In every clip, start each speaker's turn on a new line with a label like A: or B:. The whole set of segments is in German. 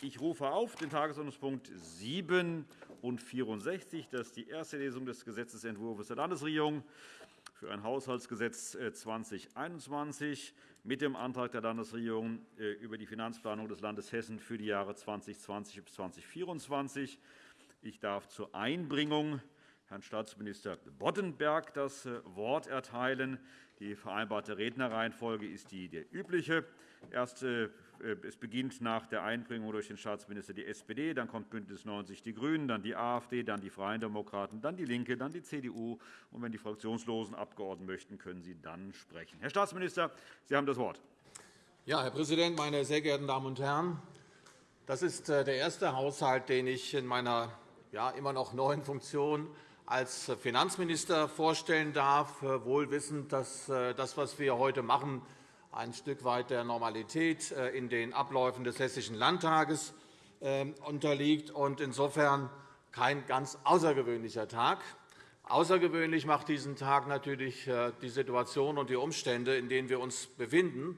A: Ich rufe auf den Tagesordnungspunkt 7 und 64. Das ist die erste Lesung des Gesetzentwurfs der Landesregierung für ein Haushaltsgesetz 2021 äh, mit dem Antrag der Landesregierung äh, über die Finanzplanung des Landes Hessen für die Jahre 2020 bis 2024. Ich darf zur Einbringung Herrn Staatsminister Boddenberg das äh, Wort erteilen. Die vereinbarte Rednerreihenfolge ist die der übliche. Erst, es beginnt nach der Einbringung durch den Staatsminister die SPD, dann kommt BÜNDNIS 90 die GRÜNEN, dann die AfD, dann die Freien Demokraten, dann DIE LINKE, dann die CDU. Und wenn die fraktionslosen Abgeordneten möchten, können sie dann sprechen. Herr Staatsminister, Sie haben das Wort.
B: Ja, Herr Präsident, meine sehr geehrten Damen und Herren! Das ist äh, der erste Haushalt, den ich in meiner ja, immer noch neuen Funktion als Finanzminister vorstellen darf, äh, wohl wissend, dass äh, das, was wir heute machen, ein Stück weit der Normalität äh, in den Abläufen des Hessischen Landtages unterliegt und insofern kein ganz außergewöhnlicher Tag. Außergewöhnlich macht diesen Tag natürlich die Situation und die Umstände, in denen wir uns befinden.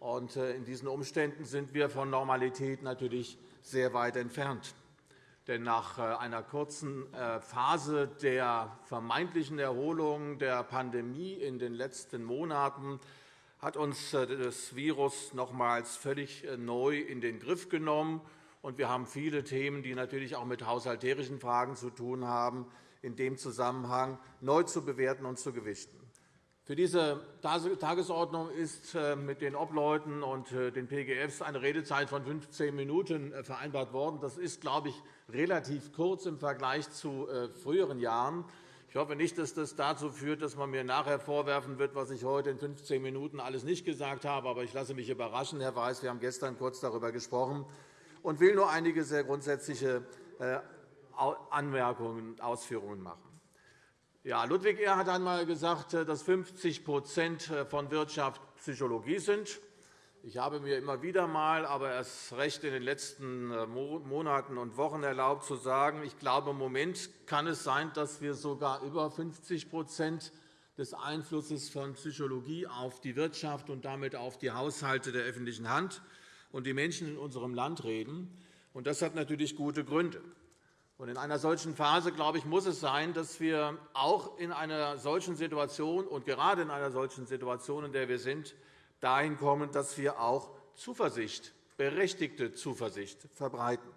B: In diesen Umständen sind wir von Normalität natürlich sehr weit entfernt. Denn nach äh, einer kurzen äh, Phase der vermeintlichen Erholung der Pandemie in den letzten Monaten hat uns äh, das Virus nochmals völlig neu in den Griff genommen. Und wir haben viele Themen, die natürlich auch mit haushalterischen Fragen zu tun haben, in dem Zusammenhang neu zu bewerten und zu gewichten. Für diese Tagesordnung ist äh, mit den Obleuten und äh, den PGFs eine Redezeit von 15 Minuten äh, vereinbart worden. Das ist, glaube ich, relativ kurz im Vergleich zu früheren Jahren. Ich hoffe nicht, dass das dazu führt, dass man mir nachher vorwerfen wird, was ich heute in 15 Minuten alles nicht gesagt habe. Aber ich lasse mich überraschen, Herr Weiß. Wir haben gestern kurz darüber gesprochen und will nur einige sehr grundsätzliche Anmerkungen und Ausführungen machen. Ja, Ludwig Erhard hat einmal gesagt, äh, dass 50% äh, von Wirtschaft Psychologie sind. Ich habe mir immer wieder einmal, aber erst recht in den letzten äh, Monaten und Wochen erlaubt, zu sagen, ich glaube, im Moment kann es sein, dass wir sogar über 50% des Einflusses von Psychologie auf die Wirtschaft und damit auf die Haushalte der öffentlichen Hand und die Menschen in unserem Land reden. Das hat natürlich gute Gründe. In einer solchen Phase glaube ich, muss es sein, dass wir auch in einer solchen Situation und gerade in einer solchen Situation, in der wir sind, dahin kommen, dass wir auch Zuversicht, berechtigte Zuversicht verbreiten.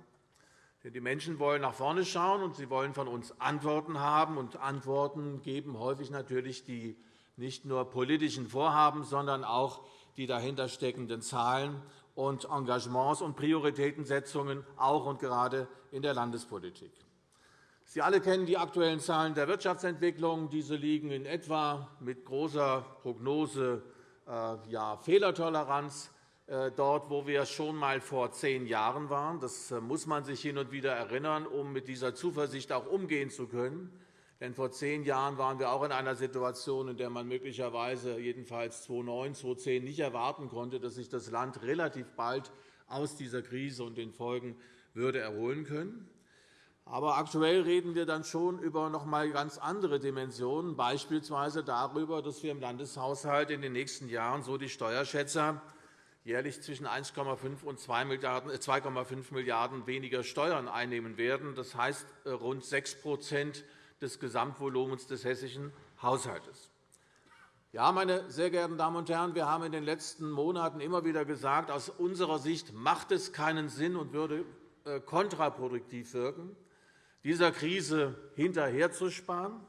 B: Denn die Menschen wollen nach vorne schauen, und sie wollen von uns Antworten haben. Und Antworten geben häufig natürlich die nicht nur politischen Vorhaben, sondern auch die dahinter steckenden Zahlen und Engagements und Prioritätensetzungen, auch und gerade in der Landespolitik. Sie alle kennen die aktuellen Zahlen der Wirtschaftsentwicklung. Diese liegen in etwa mit großer Prognose ja, Fehlertoleranz äh, dort, wo wir schon einmal vor zehn Jahren waren. Das äh, muss man sich hin und wieder erinnern, um mit dieser Zuversicht auch umgehen zu können. Denn vor zehn Jahren waren wir auch in einer Situation, in der man möglicherweise jedenfalls 2009, 2010 nicht erwarten konnte, dass sich das Land relativ bald aus dieser Krise und den Folgen würde erholen können. Aber aktuell reden wir dann schon über noch einmal ganz andere Dimensionen, beispielsweise darüber, dass wir im Landeshaushalt in den nächsten Jahren, so die Steuerschätzer, jährlich zwischen 1,5 und 2,5 Milliarden € weniger Steuern einnehmen werden. Das heißt äh, rund 6% des Gesamtvolumens des hessischen Haushalts. Ja, meine sehr geehrten Damen und Herren, wir haben in den letzten Monaten immer wieder gesagt, aus unserer Sicht macht es keinen Sinn und würde äh, kontraproduktiv wirken, dieser Krise hinterherzusparen.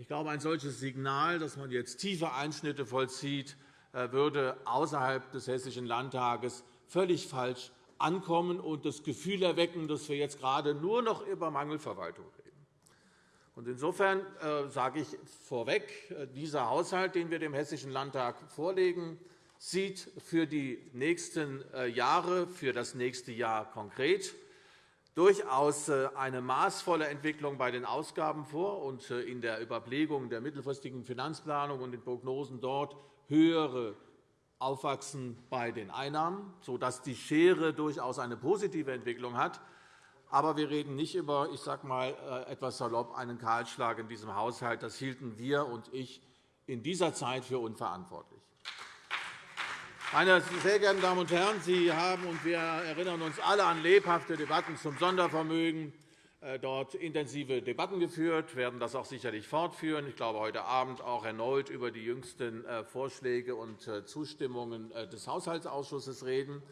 B: Ich glaube, ein solches Signal, dass man jetzt tiefe Einschnitte vollzieht, äh, würde außerhalb des Hessischen Landtages völlig falsch ankommen und das Gefühl erwecken, dass wir jetzt gerade nur noch über Mangelverwaltung reden. Insofern äh, sage ich vorweg, äh, dieser Haushalt, den wir dem Hessischen Landtag vorlegen, sieht für die nächsten Jahre, für das nächste Jahr konkret durchaus äh, eine maßvolle Entwicklung bei den Ausgaben vor und äh, in der Überlegung der mittelfristigen Finanzplanung und den Prognosen dort höhere Aufwachsen bei den Einnahmen, sodass die Schere durchaus eine positive Entwicklung hat. Aber wir reden nicht über, ich sage mal äh, etwas salopp, einen Kahlschlag in diesem Haushalt. Das hielten wir und ich in dieser Zeit für unverantwortlich. Meine sehr geehrten Damen und Herren, Sie haben und wir erinnern uns alle an lebhafte Debatten zum Sondervermögen äh, dort intensive Debatten geführt, werden das auch sicherlich fortführen. Ich glaube, heute Abend auch erneut über die jüngsten äh, Vorschläge und äh, Zustimmungen des Haushaltsausschusses reden.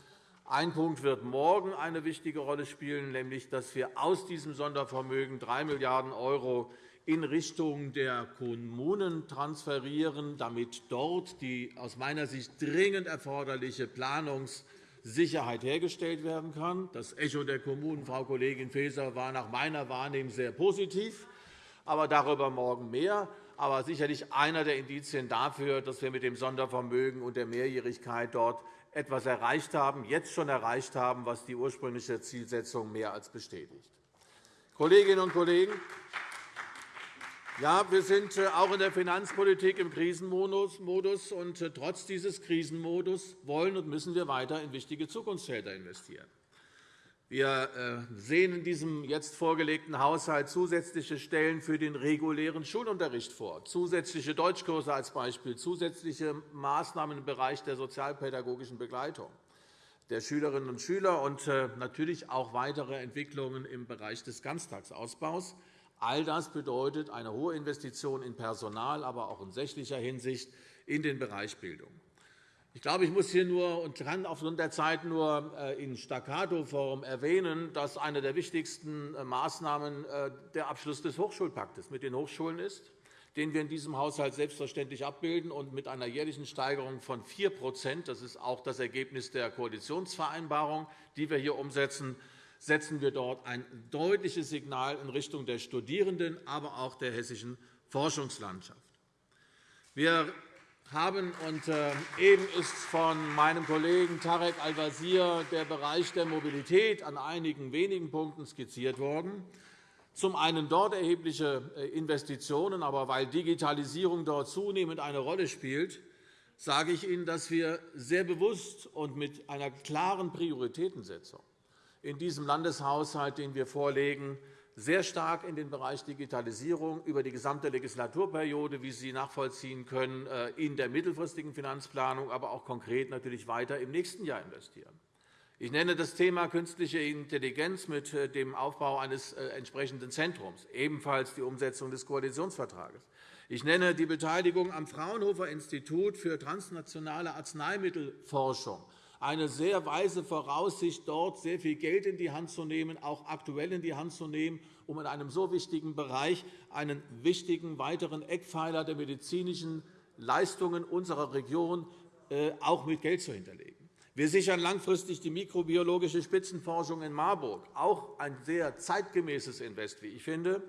B: Ein Punkt wird morgen eine wichtige Rolle spielen, nämlich dass wir aus diesem Sondervermögen 3 Milliarden € in Richtung der Kommunen transferieren, damit dort die aus meiner Sicht dringend erforderliche Planungs- Sicherheit hergestellt werden kann. Das Echo der Kommunen, Frau Kollegin Faeser, war nach meiner Wahrnehmung sehr positiv. Aber darüber morgen mehr. Aber sicherlich einer der Indizien dafür, dass wir mit dem Sondervermögen und der Mehrjährigkeit dort etwas erreicht haben, jetzt schon erreicht haben, was die ursprüngliche Zielsetzung mehr als bestätigt. Kolleginnen und Kollegen, ja, wir sind äh, auch in der Finanzpolitik im Krisenmodus. Und äh, trotz dieses Krisenmodus wollen und müssen wir weiter in wichtige Zukunftsfelder investieren. Wir äh, sehen in diesem jetzt vorgelegten Haushalt zusätzliche Stellen für den regulären Schulunterricht vor, zusätzliche Deutschkurse als Beispiel, zusätzliche Maßnahmen im Bereich der sozialpädagogischen Begleitung der Schülerinnen und Schüler und natürlich auch weitere Entwicklungen im Bereich des Ganztagsausbaus. All das bedeutet eine hohe Investition in Personal, aber auch in sächlicher Hinsicht in den Bereich Bildung. Ich glaube, ich muss hier nur und kann aufgrund der Zeit nur äh, in Staccato-Form erwähnen, dass eine der wichtigsten äh, Maßnahmen äh, der Abschluss des Hochschulpaktes mit den Hochschulen ist, den wir in diesem Haushalt selbstverständlich abbilden und mit einer jährlichen Steigerung von 4% Das ist auch das Ergebnis der Koalitionsvereinbarung, die wir hier umsetzen setzen wir dort ein deutliches Signal in Richtung der Studierenden, aber auch der hessischen Forschungslandschaft. Wir haben, und äh, eben ist von meinem Kollegen Tarek Al-Wazir der Bereich der Mobilität an einigen wenigen Punkten skizziert worden. Zum einen dort erhebliche äh, Investitionen, aber weil Digitalisierung dort zunehmend eine Rolle spielt, sage ich Ihnen, dass wir sehr bewusst und mit einer klaren Prioritätensetzung in diesem Landeshaushalt, den wir vorlegen, sehr stark in den Bereich Digitalisierung über die gesamte Legislaturperiode, wie Sie nachvollziehen können, äh, in der mittelfristigen Finanzplanung, aber auch konkret natürlich weiter im nächsten Jahr investieren. Ich nenne das Thema künstliche Intelligenz mit äh, dem Aufbau eines äh, entsprechenden Zentrums, ebenfalls die Umsetzung des Koalitionsvertrages. Ich nenne die Beteiligung am Fraunhofer Institut für transnationale Arzneimittelforschung eine sehr weise Voraussicht, dort sehr viel Geld in die Hand zu nehmen, auch aktuell in die Hand zu nehmen, um in einem so wichtigen Bereich einen wichtigen weiteren Eckpfeiler der medizinischen Leistungen unserer Region äh, auch mit Geld zu hinterlegen. Wir sichern langfristig die mikrobiologische Spitzenforschung in Marburg, auch ein sehr zeitgemäßes Invest, wie ich finde.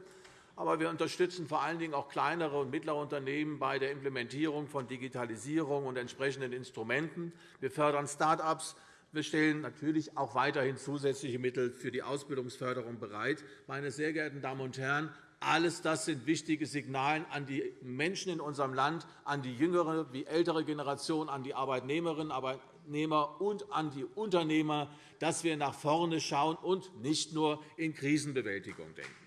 B: Aber wir unterstützen vor allen Dingen auch kleinere und mittlere Unternehmen bei der Implementierung von Digitalisierung und entsprechenden Instrumenten. Wir fördern Start-ups. Wir stellen natürlich auch weiterhin zusätzliche Mittel für die Ausbildungsförderung bereit. Meine sehr geehrten Damen und Herren, alles das sind wichtige Signale an die Menschen in unserem Land, an die jüngere wie ältere Generation, an die Arbeitnehmerinnen, Arbeitnehmer und an die Unternehmer, dass wir nach vorne schauen und nicht nur in Krisenbewältigung denken.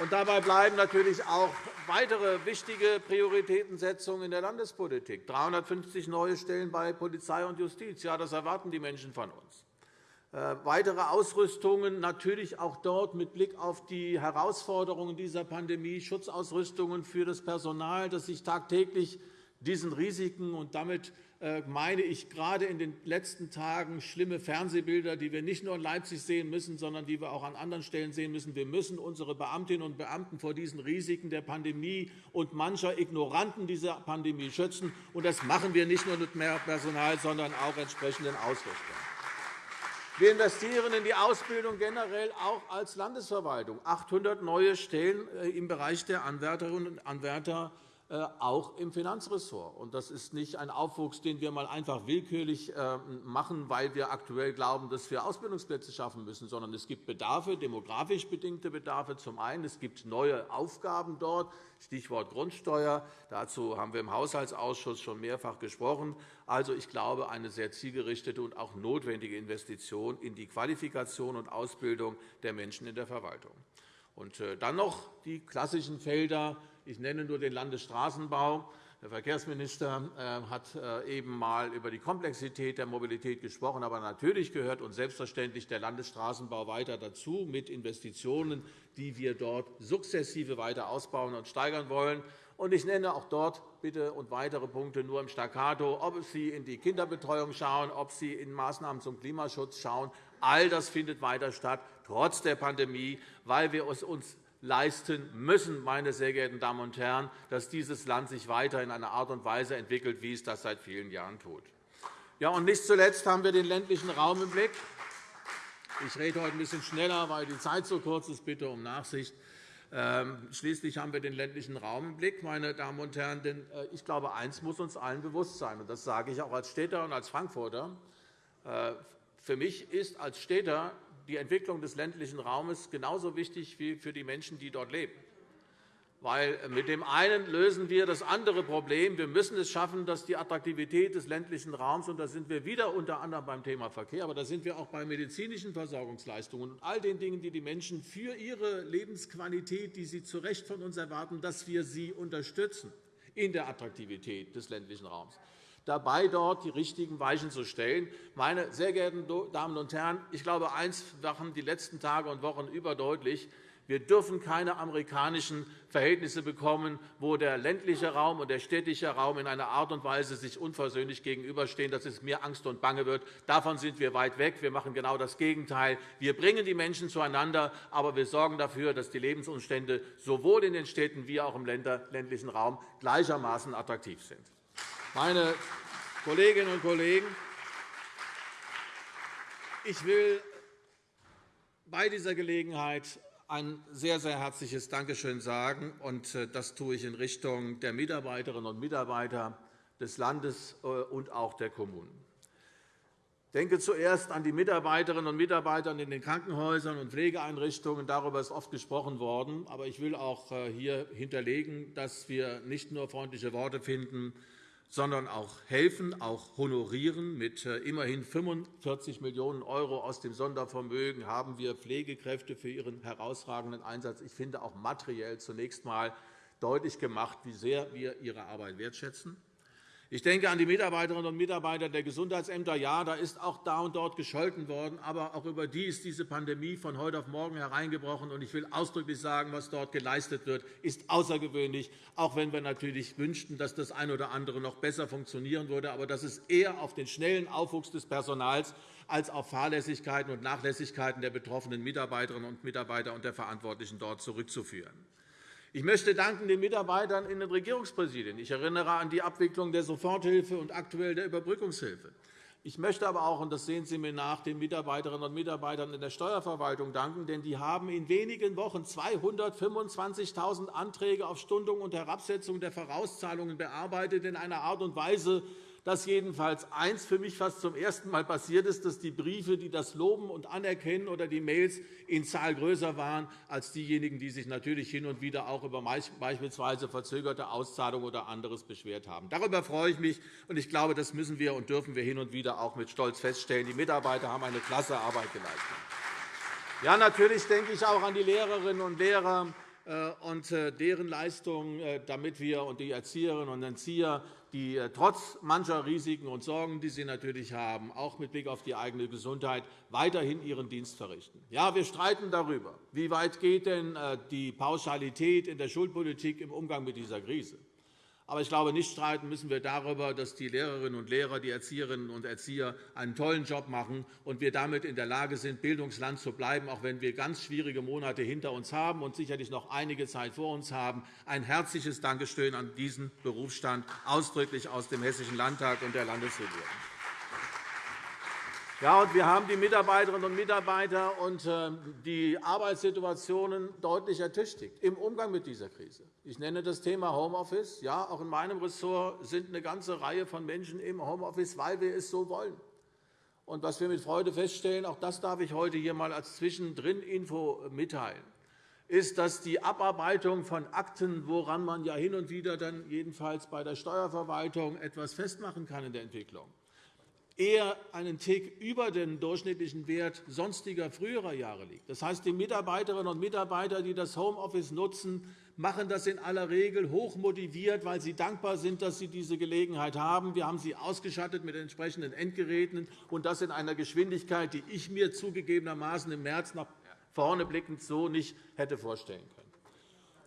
B: Und dabei bleiben natürlich auch weitere wichtige Prioritätensetzungen in der Landespolitik. 350 neue Stellen bei Polizei und Justiz. Ja, das erwarten die Menschen von uns. Äh, weitere Ausrüstungen, natürlich auch dort mit Blick auf die Herausforderungen dieser Pandemie, Schutzausrüstungen für das Personal, das sich tagtäglich diesen Risiken und damit meine ich gerade in den letzten Tagen schlimme Fernsehbilder, die wir nicht nur in Leipzig sehen müssen, sondern die wir auch an anderen Stellen sehen müssen. Wir müssen unsere Beamtinnen und Beamten vor diesen Risiken der Pandemie und mancher Ignoranten dieser Pandemie schützen. Und das machen wir nicht nur mit mehr Personal, sondern auch entsprechenden Ausrüstung. Wir investieren in die Ausbildung generell auch als Landesverwaltung. 800 neue Stellen äh, im Bereich der Anwärterinnen und Anwärter äh, auch im Finanzressort. Das ist nicht ein Aufwuchs, den wir mal einfach willkürlich äh, machen, weil wir aktuell glauben, dass wir Ausbildungsplätze schaffen müssen, sondern es gibt Bedarfe, demografisch bedingte Bedarfe zum einen. Es gibt neue Aufgaben dort, Stichwort Grundsteuer. Dazu haben wir im Haushaltsausschuss schon mehrfach gesprochen. Also, ich glaube, eine sehr zielgerichtete und auch notwendige Investition in die Qualifikation und Ausbildung der Menschen in der Verwaltung. Und äh, dann noch die klassischen Felder ich nenne nur den Landesstraßenbau. Der Verkehrsminister äh, hat äh, eben einmal über die Komplexität der Mobilität gesprochen. Aber natürlich gehört uns selbstverständlich der Landesstraßenbau weiter dazu, mit Investitionen, die wir dort sukzessive weiter ausbauen und steigern wollen. Ich nenne auch dort bitte und weitere Punkte nur im Staccato, ob Sie in die Kinderbetreuung schauen, ob Sie in Maßnahmen zum Klimaschutz schauen. All das findet weiter statt, trotz der Pandemie, weil wir es uns leisten müssen, meine sehr geehrten Damen und Herren, dass dieses Land sich weiter in einer Art und Weise entwickelt, wie es das seit vielen Jahren tut. Ja, und nicht zuletzt haben wir den ländlichen Raum im Blick. Ich rede heute ein bisschen schneller, weil die Zeit so kurz ist. Bitte um Nachsicht. Ähm, schließlich haben wir den ländlichen Raum im Blick, meine Damen und Herren. Denn äh, ich glaube, eines muss uns allen bewusst sein, und das sage ich auch als Städter und als Frankfurter. Äh, für mich ist als Städter die Entwicklung des ländlichen Raumes genauso wichtig wie für die Menschen, die dort leben. Weil mit dem einen lösen wir das andere Problem. Wir müssen es schaffen, dass die Attraktivität des ländlichen Raums, und da sind wir wieder unter anderem beim Thema Verkehr, aber da sind wir auch bei medizinischen Versorgungsleistungen und all den Dingen, die die Menschen für ihre Lebensqualität, die sie zu Recht von uns erwarten, dass wir sie unterstützen in der Attraktivität des ländlichen Raums dabei, dort die richtigen Weichen zu stellen. Meine sehr geehrten Damen und Herren, ich glaube, eines machen die letzten Tage und Wochen überdeutlich. Wir dürfen keine amerikanischen Verhältnisse bekommen, wo der ländliche Raum und der städtische Raum in einer Art und Weise sich unversöhnlich gegenüberstehen, dass es mir Angst und Bange wird. Davon sind wir weit weg. Wir machen genau das Gegenteil. Wir bringen die Menschen zueinander, aber wir sorgen dafür, dass die Lebensumstände sowohl in den Städten wie auch im ländlichen Raum gleichermaßen attraktiv sind. Meine Kolleginnen und Kollegen, ich will bei dieser Gelegenheit ein sehr, sehr herzliches Dankeschön sagen. und äh, Das tue ich in Richtung der Mitarbeiterinnen und Mitarbeiter des Landes äh, und auch der Kommunen. Ich denke zuerst an die Mitarbeiterinnen und Mitarbeiter in den Krankenhäusern und Pflegeeinrichtungen. Darüber ist oft gesprochen worden. Aber ich will auch äh, hier hinterlegen, dass wir nicht nur freundliche Worte finden, sondern auch helfen, auch honorieren. Mit äh, immerhin 45 Millionen € aus dem Sondervermögen haben wir Pflegekräfte für ihren herausragenden Einsatz, ich finde auch materiell zunächst einmal deutlich gemacht, wie sehr wir ihre Arbeit wertschätzen. Ich denke an die Mitarbeiterinnen und Mitarbeiter der Gesundheitsämter. Ja, da ist auch da und dort gescholten worden, aber auch über die ist diese Pandemie von heute auf morgen hereingebrochen. Ich will ausdrücklich sagen, was dort geleistet wird, ist außergewöhnlich, auch wenn wir natürlich wünschten, dass das eine oder andere noch besser funktionieren würde. Aber das ist eher auf den schnellen Aufwuchs des Personals als auf Fahrlässigkeiten und Nachlässigkeiten der betroffenen Mitarbeiterinnen und Mitarbeiter und der Verantwortlichen dort zurückzuführen. Ich möchte danken den Mitarbeitern in den Regierungspräsidien. Ich erinnere an die Abwicklung der Soforthilfe und aktuell der Überbrückungshilfe. Ich möchte aber auch, und das sehen Sie mir nach, den Mitarbeiterinnen und Mitarbeitern in der Steuerverwaltung danken, denn die haben in wenigen Wochen 225.000 Anträge auf Stundung und Herabsetzung der Vorauszahlungen bearbeitet in einer Art und Weise, dass jedenfalls eins für mich fast zum ersten Mal passiert ist, dass die Briefe, die das loben und anerkennen, oder die Mails in Zahl größer waren als diejenigen, die sich natürlich hin und wieder auch über beispielsweise verzögerte Auszahlungen oder anderes beschwert haben. Darüber freue ich mich, und ich glaube, das müssen wir und dürfen wir hin und wieder auch mit Stolz feststellen. Die Mitarbeiter haben eine klasse Arbeit geleistet. Ja, natürlich denke ich auch an die Lehrerinnen und Lehrer und äh, deren Leistungen, äh, damit wir und die Erzieherinnen und Erzieher die äh, trotz mancher Risiken und Sorgen, die sie natürlich haben, auch mit Blick auf die eigene Gesundheit weiterhin ihren Dienst verrichten. Ja, wir streiten darüber, wie weit geht denn äh, die Pauschalität in der Schulpolitik im Umgang mit dieser Krise. Aber ich glaube, nicht streiten müssen wir darüber, dass die Lehrerinnen und Lehrer, die Erzieherinnen und Erzieher einen tollen Job machen und wir damit in der Lage sind, Bildungsland zu bleiben, auch wenn wir ganz schwierige Monate hinter uns haben und sicherlich noch einige Zeit vor uns haben. Ein herzliches Dankeschön an diesen Berufsstand, ausdrücklich aus dem Hessischen Landtag und der Landesregierung. Ja, und wir haben die Mitarbeiterinnen und Mitarbeiter und äh, die Arbeitssituationen deutlich ertüchtigt im Umgang mit dieser Krise. Ich nenne das Thema Homeoffice. Ja, auch in meinem Ressort sind eine ganze Reihe von Menschen im Homeoffice, weil wir es so wollen. Und was wir mit Freude feststellen, auch das darf ich heute hier einmal als Zwischendrin-Info mitteilen, ist, dass die Abarbeitung von Akten, woran man ja hin und wieder dann jedenfalls bei der Steuerverwaltung etwas festmachen kann in der Entwicklung, eher einen Tick über den durchschnittlichen Wert sonstiger früherer Jahre liegt. Das heißt, die Mitarbeiterinnen und Mitarbeiter, die das Homeoffice nutzen, machen das in aller Regel hochmotiviert, weil sie dankbar sind, dass sie diese Gelegenheit haben. Wir haben sie ausgestattet mit entsprechenden Endgeräten, und das in einer Geschwindigkeit, die ich mir zugegebenermaßen im März nach vorne blickend so nicht hätte vorstellen können.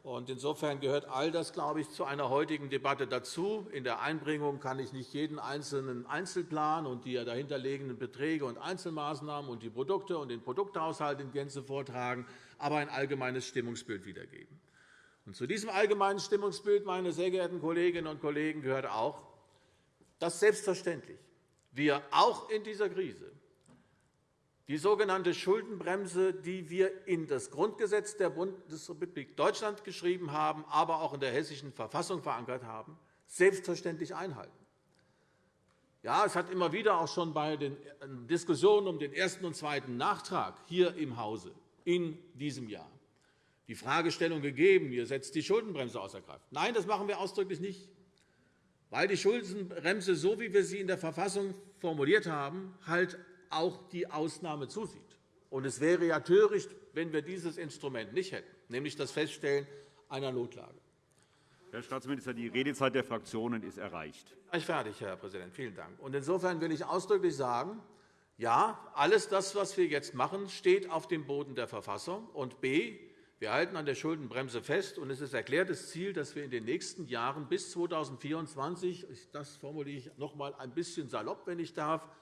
B: Insofern gehört all das, glaube ich, zu einer heutigen Debatte dazu. In der Einbringung kann ich nicht jeden einzelnen Einzelplan und die dahinterliegenden Beträge und Einzelmaßnahmen und die Produkte und den Produkthaushalt in Gänze vortragen, aber ein allgemeines Stimmungsbild wiedergeben. Und zu diesem allgemeinen Stimmungsbild, meine sehr geehrten Kolleginnen und Kollegen, gehört auch, dass selbstverständlich wir auch in dieser Krise die sogenannte Schuldenbremse, die wir in das Grundgesetz der Bundesrepublik Deutschland geschrieben haben, aber auch in der Hessischen Verfassung verankert haben, selbstverständlich einhalten. Ja, es hat immer wieder auch schon bei den Diskussionen um den ersten und zweiten Nachtrag hier im Hause in diesem Jahr die Fragestellung gegeben, ihr setzt die Schuldenbremse außer Kraft. Nein, das machen wir ausdrücklich nicht, weil die Schuldenbremse, so wie wir sie in der Verfassung formuliert haben, halt auch die Ausnahme zusieht. Und es wäre ja töricht, wenn wir dieses Instrument nicht hätten, nämlich das Feststellen einer Notlage.
A: Herr Staatsminister, die Redezeit der Fraktionen ist erreicht.
B: Ich fertig, Herr Präsident. Vielen Dank. Und insofern will ich ausdrücklich sagen, ja, alles das, was wir jetzt machen, steht auf dem Boden der Verfassung. Und b. Wir halten an der Schuldenbremse fest, und es ist erklärtes Ziel, dass wir in den nächsten Jahren bis 2024 – das formuliere ich noch einmal ein bisschen salopp, wenn ich darf –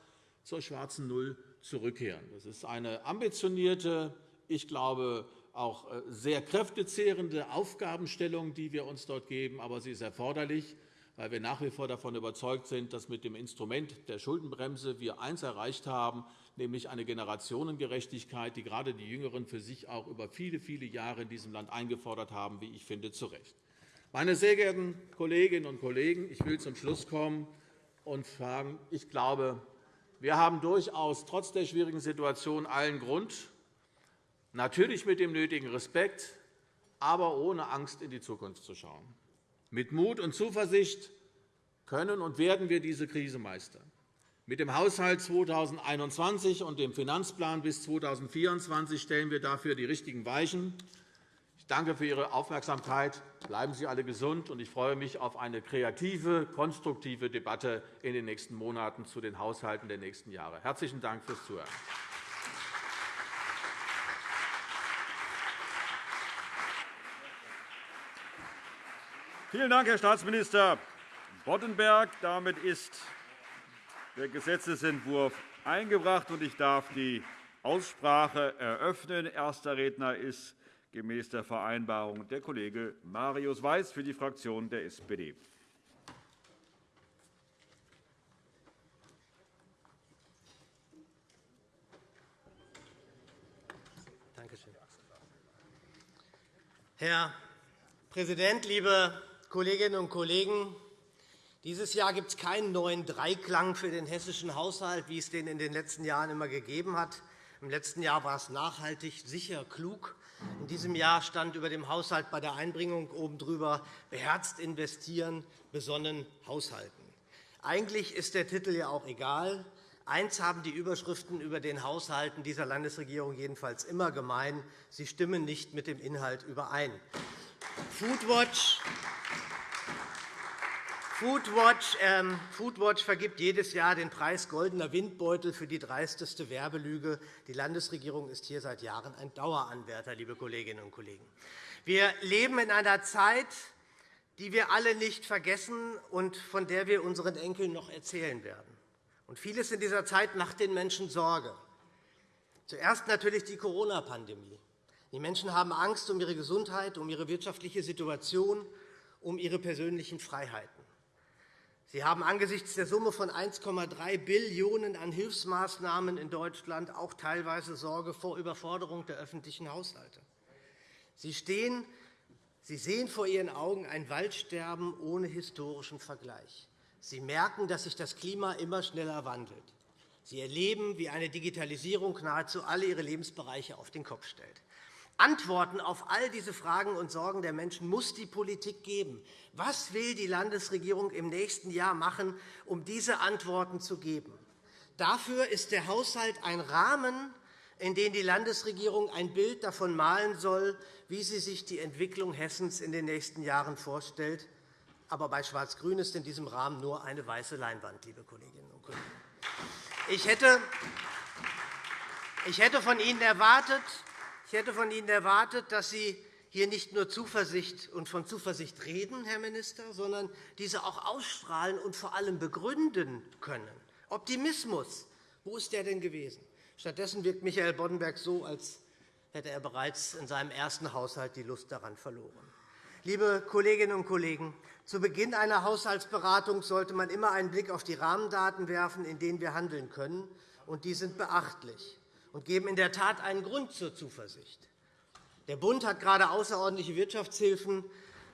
B: zur schwarzen Null zurückkehren. Das ist eine ambitionierte, ich glaube, auch äh, sehr kräftezehrende Aufgabenstellung, die wir uns dort geben, aber sie ist erforderlich weil wir nach wie vor davon überzeugt sind, dass mit dem Instrument der Schuldenbremse wir eines erreicht haben, nämlich eine Generationengerechtigkeit, die gerade die Jüngeren für sich auch über viele, viele Jahre in diesem Land eingefordert haben, wie ich finde, zu Recht. Meine sehr geehrten Kolleginnen und Kollegen, ich will zum Schluss kommen und fragen, ich glaube, wir haben durchaus trotz der schwierigen Situation allen Grund, natürlich mit dem nötigen Respekt, aber ohne Angst in die Zukunft zu schauen. Mit Mut und Zuversicht können und werden wir diese Krise meistern. Mit dem Haushalt 2021 und dem Finanzplan bis 2024 stellen wir dafür die richtigen Weichen. Ich danke für Ihre Aufmerksamkeit. Bleiben Sie alle gesund, und ich freue mich auf eine kreative, konstruktive Debatte in den nächsten Monaten zu den Haushalten der nächsten Jahre. Herzlichen Dank fürs Zuhören.
A: Vielen Dank, Herr Staatsminister Boddenberg. Damit ist der Gesetzentwurf eingebracht, und ich darf die Aussprache eröffnen. Erster Redner ist gemäß der Vereinbarung der Kollege Marius Weiß für die Fraktion der SPD.
C: Herr Präsident, liebe Kolleginnen und Kollegen! Dieses Jahr gibt es keinen neuen Dreiklang für den hessischen Haushalt, wie es den in den letzten Jahren immer gegeben hat. Im letzten Jahr war es nachhaltig, sicher, klug. In diesem Jahr stand über dem Haushalt bei der Einbringung oben drüber beherzt investieren, besonnen haushalten. Eigentlich ist der Titel ja auch egal. Eins haben die Überschriften über den Haushalten dieser Landesregierung jedenfalls immer gemein. Sie stimmen nicht mit dem Inhalt überein. Foodwatch Foodwatch, ähm, Foodwatch vergibt jedes Jahr den Preis Goldener Windbeutel für die dreisteste Werbelüge. Die Landesregierung ist hier seit Jahren ein Daueranwärter, liebe Kolleginnen und Kollegen. Wir leben in einer Zeit, die wir alle nicht vergessen und von der wir unseren Enkeln noch erzählen werden. Und vieles in dieser Zeit macht den Menschen Sorge. Zuerst natürlich die Corona-Pandemie. Die Menschen haben Angst um ihre Gesundheit, um ihre wirtschaftliche Situation, um ihre persönlichen Freiheiten. Sie haben angesichts der Summe von 1,3 Billionen € an Hilfsmaßnahmen in Deutschland auch teilweise Sorge vor Überforderung der öffentlichen Haushalte. Sie, stehen, Sie sehen vor Ihren Augen ein Waldsterben ohne historischen Vergleich. Sie merken, dass sich das Klima immer schneller wandelt. Sie erleben, wie eine Digitalisierung nahezu alle Ihre Lebensbereiche auf den Kopf stellt. Antworten auf all diese Fragen und Sorgen der Menschen muss die Politik geben. Was will die Landesregierung im nächsten Jahr machen, um diese Antworten zu geben? Dafür ist der Haushalt ein Rahmen, in denen die Landesregierung ein Bild davon malen soll, wie sie sich die Entwicklung Hessens in den nächsten Jahren vorstellt. Aber bei Schwarz-Grün ist in diesem Rahmen nur eine weiße Leinwand, liebe Kolleginnen und Kollegen. Ich hätte, ich hätte von Ihnen erwartet, ich hätte von Ihnen erwartet, dass Sie hier nicht nur Zuversicht und von Zuversicht reden, Herr Minister, sondern diese auch ausstrahlen und vor allem begründen können. Optimismus, wo ist der denn gewesen? Stattdessen wirkt Michael Boddenberg so, als hätte er bereits in seinem ersten Haushalt die Lust daran verloren. Liebe Kolleginnen und Kollegen, zu Beginn einer Haushaltsberatung sollte man immer einen Blick auf die Rahmendaten werfen, in denen wir handeln können. Und die sind beachtlich und geben in der Tat einen Grund zur Zuversicht. Der Bund hat gerade außerordentliche Wirtschaftshilfen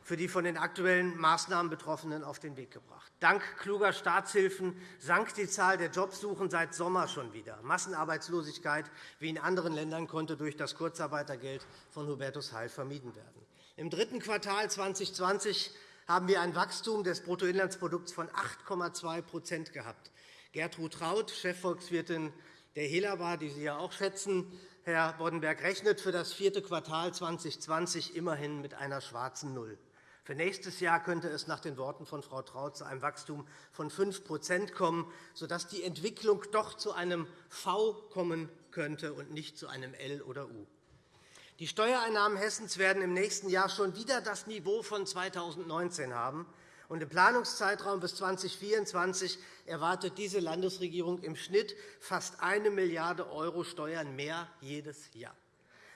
C: für die von den aktuellen Maßnahmen Betroffenen auf den Weg gebracht. Dank kluger Staatshilfen sank die Zahl der Jobsuchen seit Sommer schon wieder. Massenarbeitslosigkeit wie in anderen Ländern konnte durch das Kurzarbeitergeld von Hubertus Heil vermieden werden. Im dritten Quartal 2020 haben wir ein Wachstum des Bruttoinlandsprodukts von 8,2% gehabt. Gertrud Traut, Chefvolkswirtin der Helaba, die Sie ja auch schätzen, Herr Boddenberg, rechnet für das vierte Quartal 2020 immerhin mit einer schwarzen Null. Für nächstes Jahr könnte es nach den Worten von Frau Traut zu einem Wachstum von 5% kommen, sodass die Entwicklung doch zu einem V kommen könnte und nicht zu einem L oder U. Die Steuereinnahmen Hessens werden im nächsten Jahr schon wieder das Niveau von 2019 haben. Und Im Planungszeitraum bis 2024 erwartet diese Landesregierung im Schnitt fast 1 Milliarde € Steuern mehr jedes Jahr.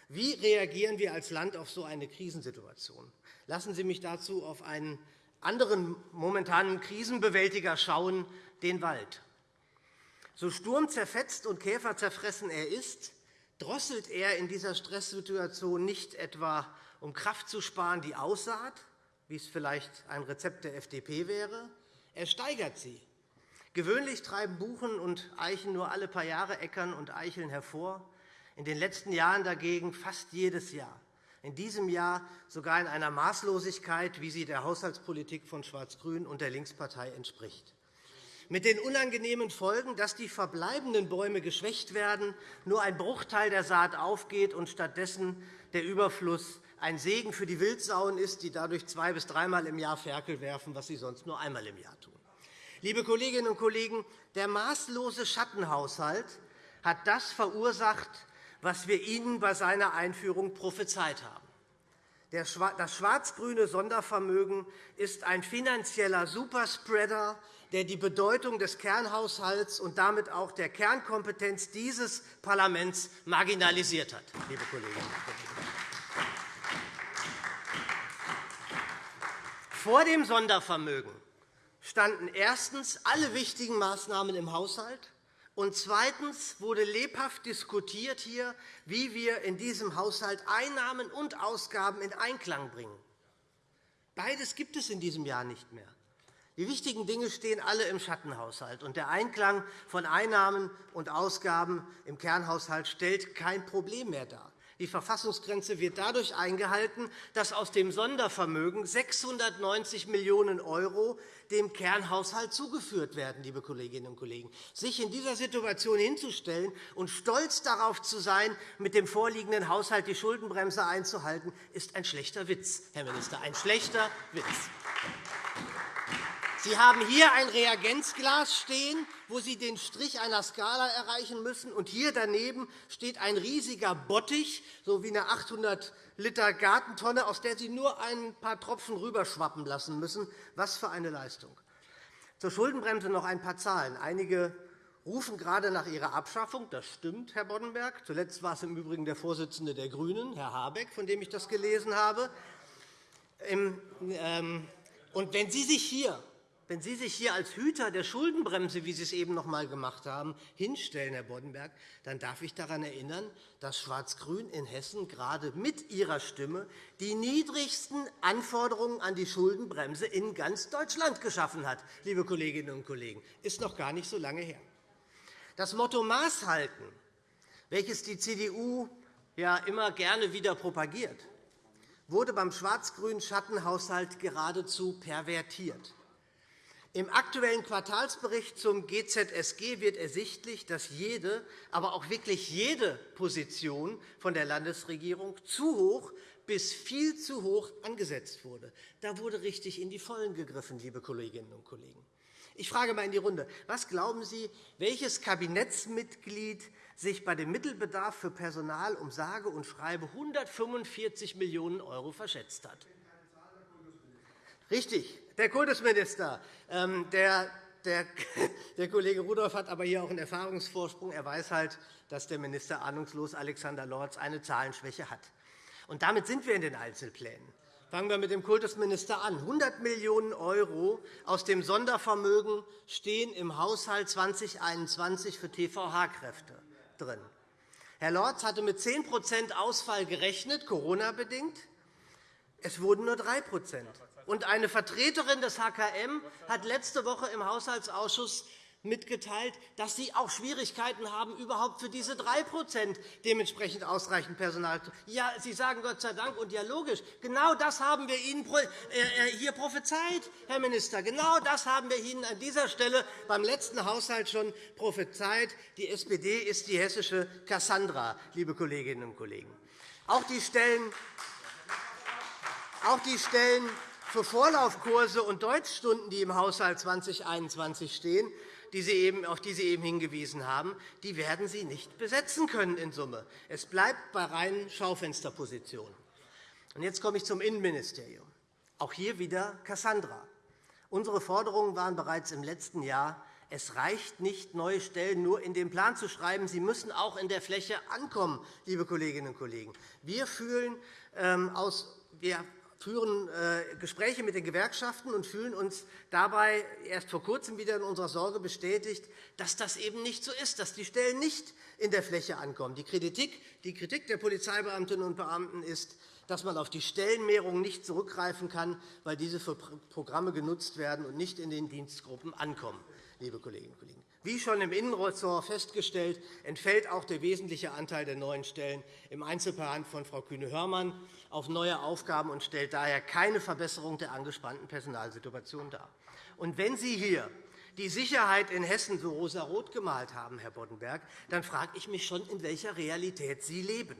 C: Wie reagieren wir als Land auf so eine Krisensituation? Lassen Sie mich dazu auf einen anderen momentanen Krisenbewältiger schauen, den Wald. So sturmzerfetzt und käferzerfressen er ist, drosselt er in dieser Stresssituation nicht etwa, um Kraft zu sparen, die Aussaat, wie es vielleicht ein Rezept der FDP wäre. Er steigert sie. Gewöhnlich treiben Buchen und Eichen nur alle paar Jahre Äckern und Eicheln hervor, in den letzten Jahren dagegen fast jedes Jahr in diesem Jahr sogar in einer Maßlosigkeit, wie sie der Haushaltspolitik von Schwarz-Grün und der Linkspartei entspricht. Mit den unangenehmen Folgen, dass die verbleibenden Bäume geschwächt werden, nur ein Bruchteil der Saat aufgeht und stattdessen der Überfluss ein Segen für die Wildsauen ist, die dadurch zwei- bis dreimal im Jahr Ferkel werfen, was sie sonst nur einmal im Jahr tun. Liebe Kolleginnen und Kollegen, der maßlose Schattenhaushalt hat das verursacht, was wir Ihnen bei seiner Einführung prophezeit haben. Das schwarz-grüne Sondervermögen ist ein finanzieller Superspreader, der die Bedeutung des Kernhaushalts und damit auch der Kernkompetenz dieses Parlaments marginalisiert hat. Liebe Kolleginnen und Kollegen. Vor dem Sondervermögen standen erstens alle wichtigen Maßnahmen im Haushalt, und zweitens wurde lebhaft diskutiert hier, wie wir in diesem Haushalt Einnahmen und Ausgaben in Einklang bringen. Beides gibt es in diesem Jahr nicht mehr. Die wichtigen Dinge stehen alle im Schattenhaushalt, und der Einklang von Einnahmen und Ausgaben im Kernhaushalt stellt kein Problem mehr dar. Die Verfassungsgrenze wird dadurch eingehalten, dass aus dem Sondervermögen 690 Millionen € dem Kernhaushalt zugeführt werden. Liebe Kolleginnen und Kollegen. Sich in dieser Situation hinzustellen und stolz darauf zu sein, mit dem vorliegenden Haushalt die Schuldenbremse einzuhalten, ist ein schlechter Witz, Herr Minister, ein schlechter Witz. Sie haben hier ein Reagenzglas stehen, wo Sie den Strich einer Skala erreichen müssen. Und hier daneben steht ein riesiger Bottich, so wie eine 800 Liter Gartentonne, aus der Sie nur ein paar Tropfen rüberschwappen lassen müssen. Was für eine Leistung! Zur Schuldenbremse noch ein paar Zahlen. Einige rufen gerade nach ihrer Abschaffung. Das stimmt, Herr Boddenberg. Zuletzt war es im Übrigen der Vorsitzende der GRÜNEN, Herr Habeck, von dem ich das gelesen habe. Ähm, und wenn Sie sich hier wenn Sie sich hier als Hüter der Schuldenbremse, wie Sie es eben noch einmal gemacht haben, hinstellen, Herr Boddenberg, dann darf ich daran erinnern, dass Schwarz-Grün in Hessen gerade mit Ihrer Stimme die niedrigsten Anforderungen an die Schuldenbremse in ganz Deutschland geschaffen hat, liebe Kolleginnen und Kollegen. Das ist noch gar nicht so lange her. Das Motto Maß halten, welches die CDU ja immer gerne wieder propagiert, wurde beim schwarz-grünen Schattenhaushalt geradezu pervertiert. Im aktuellen Quartalsbericht zum GZSG wird ersichtlich, dass jede, aber auch wirklich jede Position von der Landesregierung zu hoch bis viel zu hoch angesetzt wurde. Da wurde richtig in die Vollen gegriffen, liebe Kolleginnen und Kollegen. Ich frage einmal in die Runde. Was glauben Sie, welches Kabinettsmitglied sich bei dem Mittelbedarf für Personal um sage und schreibe 145 Millionen € verschätzt hat? Richtig, der Kultusminister. Ähm, der, der, der Kollege Rudolph hat aber hier auch einen Erfahrungsvorsprung. Er weiß halt, dass der Minister ahnungslos Alexander Lorz eine Zahlenschwäche hat. Und damit sind wir in den Einzelplänen. Fangen wir mit dem Kultusminister an. 100 Millionen € aus dem Sondervermögen stehen im Haushalt 2021 für TVH-Kräfte drin. Herr Lorz hatte mit 10% Ausfall gerechnet, Corona-bedingt. Es wurden nur 3 und eine Vertreterin des HKM hat letzte Woche im Haushaltsausschuss mitgeteilt, dass sie auch Schwierigkeiten haben, überhaupt für diese 3 dementsprechend ausreichend Personal zu Ja, Sie sagen Gott sei Dank, und ja, logisch. Genau das haben wir Ihnen äh, äh, hier prophezeit, Herr Minister. Genau das haben wir Ihnen an dieser Stelle beim letzten Haushalt schon prophezeit. Die SPD ist die hessische Cassandra, liebe Kolleginnen und Kollegen. Auch die Stellen, auch die Stellen für Vorlaufkurse und Deutschstunden, die im Haushalt 2021 stehen, auf die Sie eben hingewiesen haben, die werden Sie nicht besetzen können in Summe. Es bleibt bei reinen Schaufensterpositionen. Jetzt komme ich zum Innenministerium. Auch hier wieder Cassandra. Unsere Forderungen waren bereits im letzten Jahr, es reicht nicht, neue Stellen nur in den Plan zu schreiben. Sie müssen auch in der Fläche ankommen, liebe Kolleginnen und Kollegen. Wir fühlen ähm, aus wir führen äh, Gespräche mit den Gewerkschaften und fühlen uns dabei erst vor Kurzem wieder in unserer Sorge bestätigt, dass das eben nicht so ist, dass die Stellen nicht in der Fläche ankommen. Die Kritik, die Kritik der Polizeibeamtinnen und Beamten ist, dass man auf die Stellenmehrung nicht zurückgreifen kann, weil diese für Programme genutzt werden und nicht in den Dienstgruppen ankommen. Liebe Kolleginnen und Kollegen. Wie schon im Innenressort festgestellt, entfällt auch der wesentliche Anteil der neuen Stellen im Einzelplan von Frau Kühne-Hörmann auf neue Aufgaben und stellt daher keine Verbesserung der angespannten Personalsituation dar. Und wenn Sie hier die Sicherheit in Hessen so rosarot gemalt haben, Herr Boddenberg, dann frage ich mich schon, in welcher Realität Sie leben.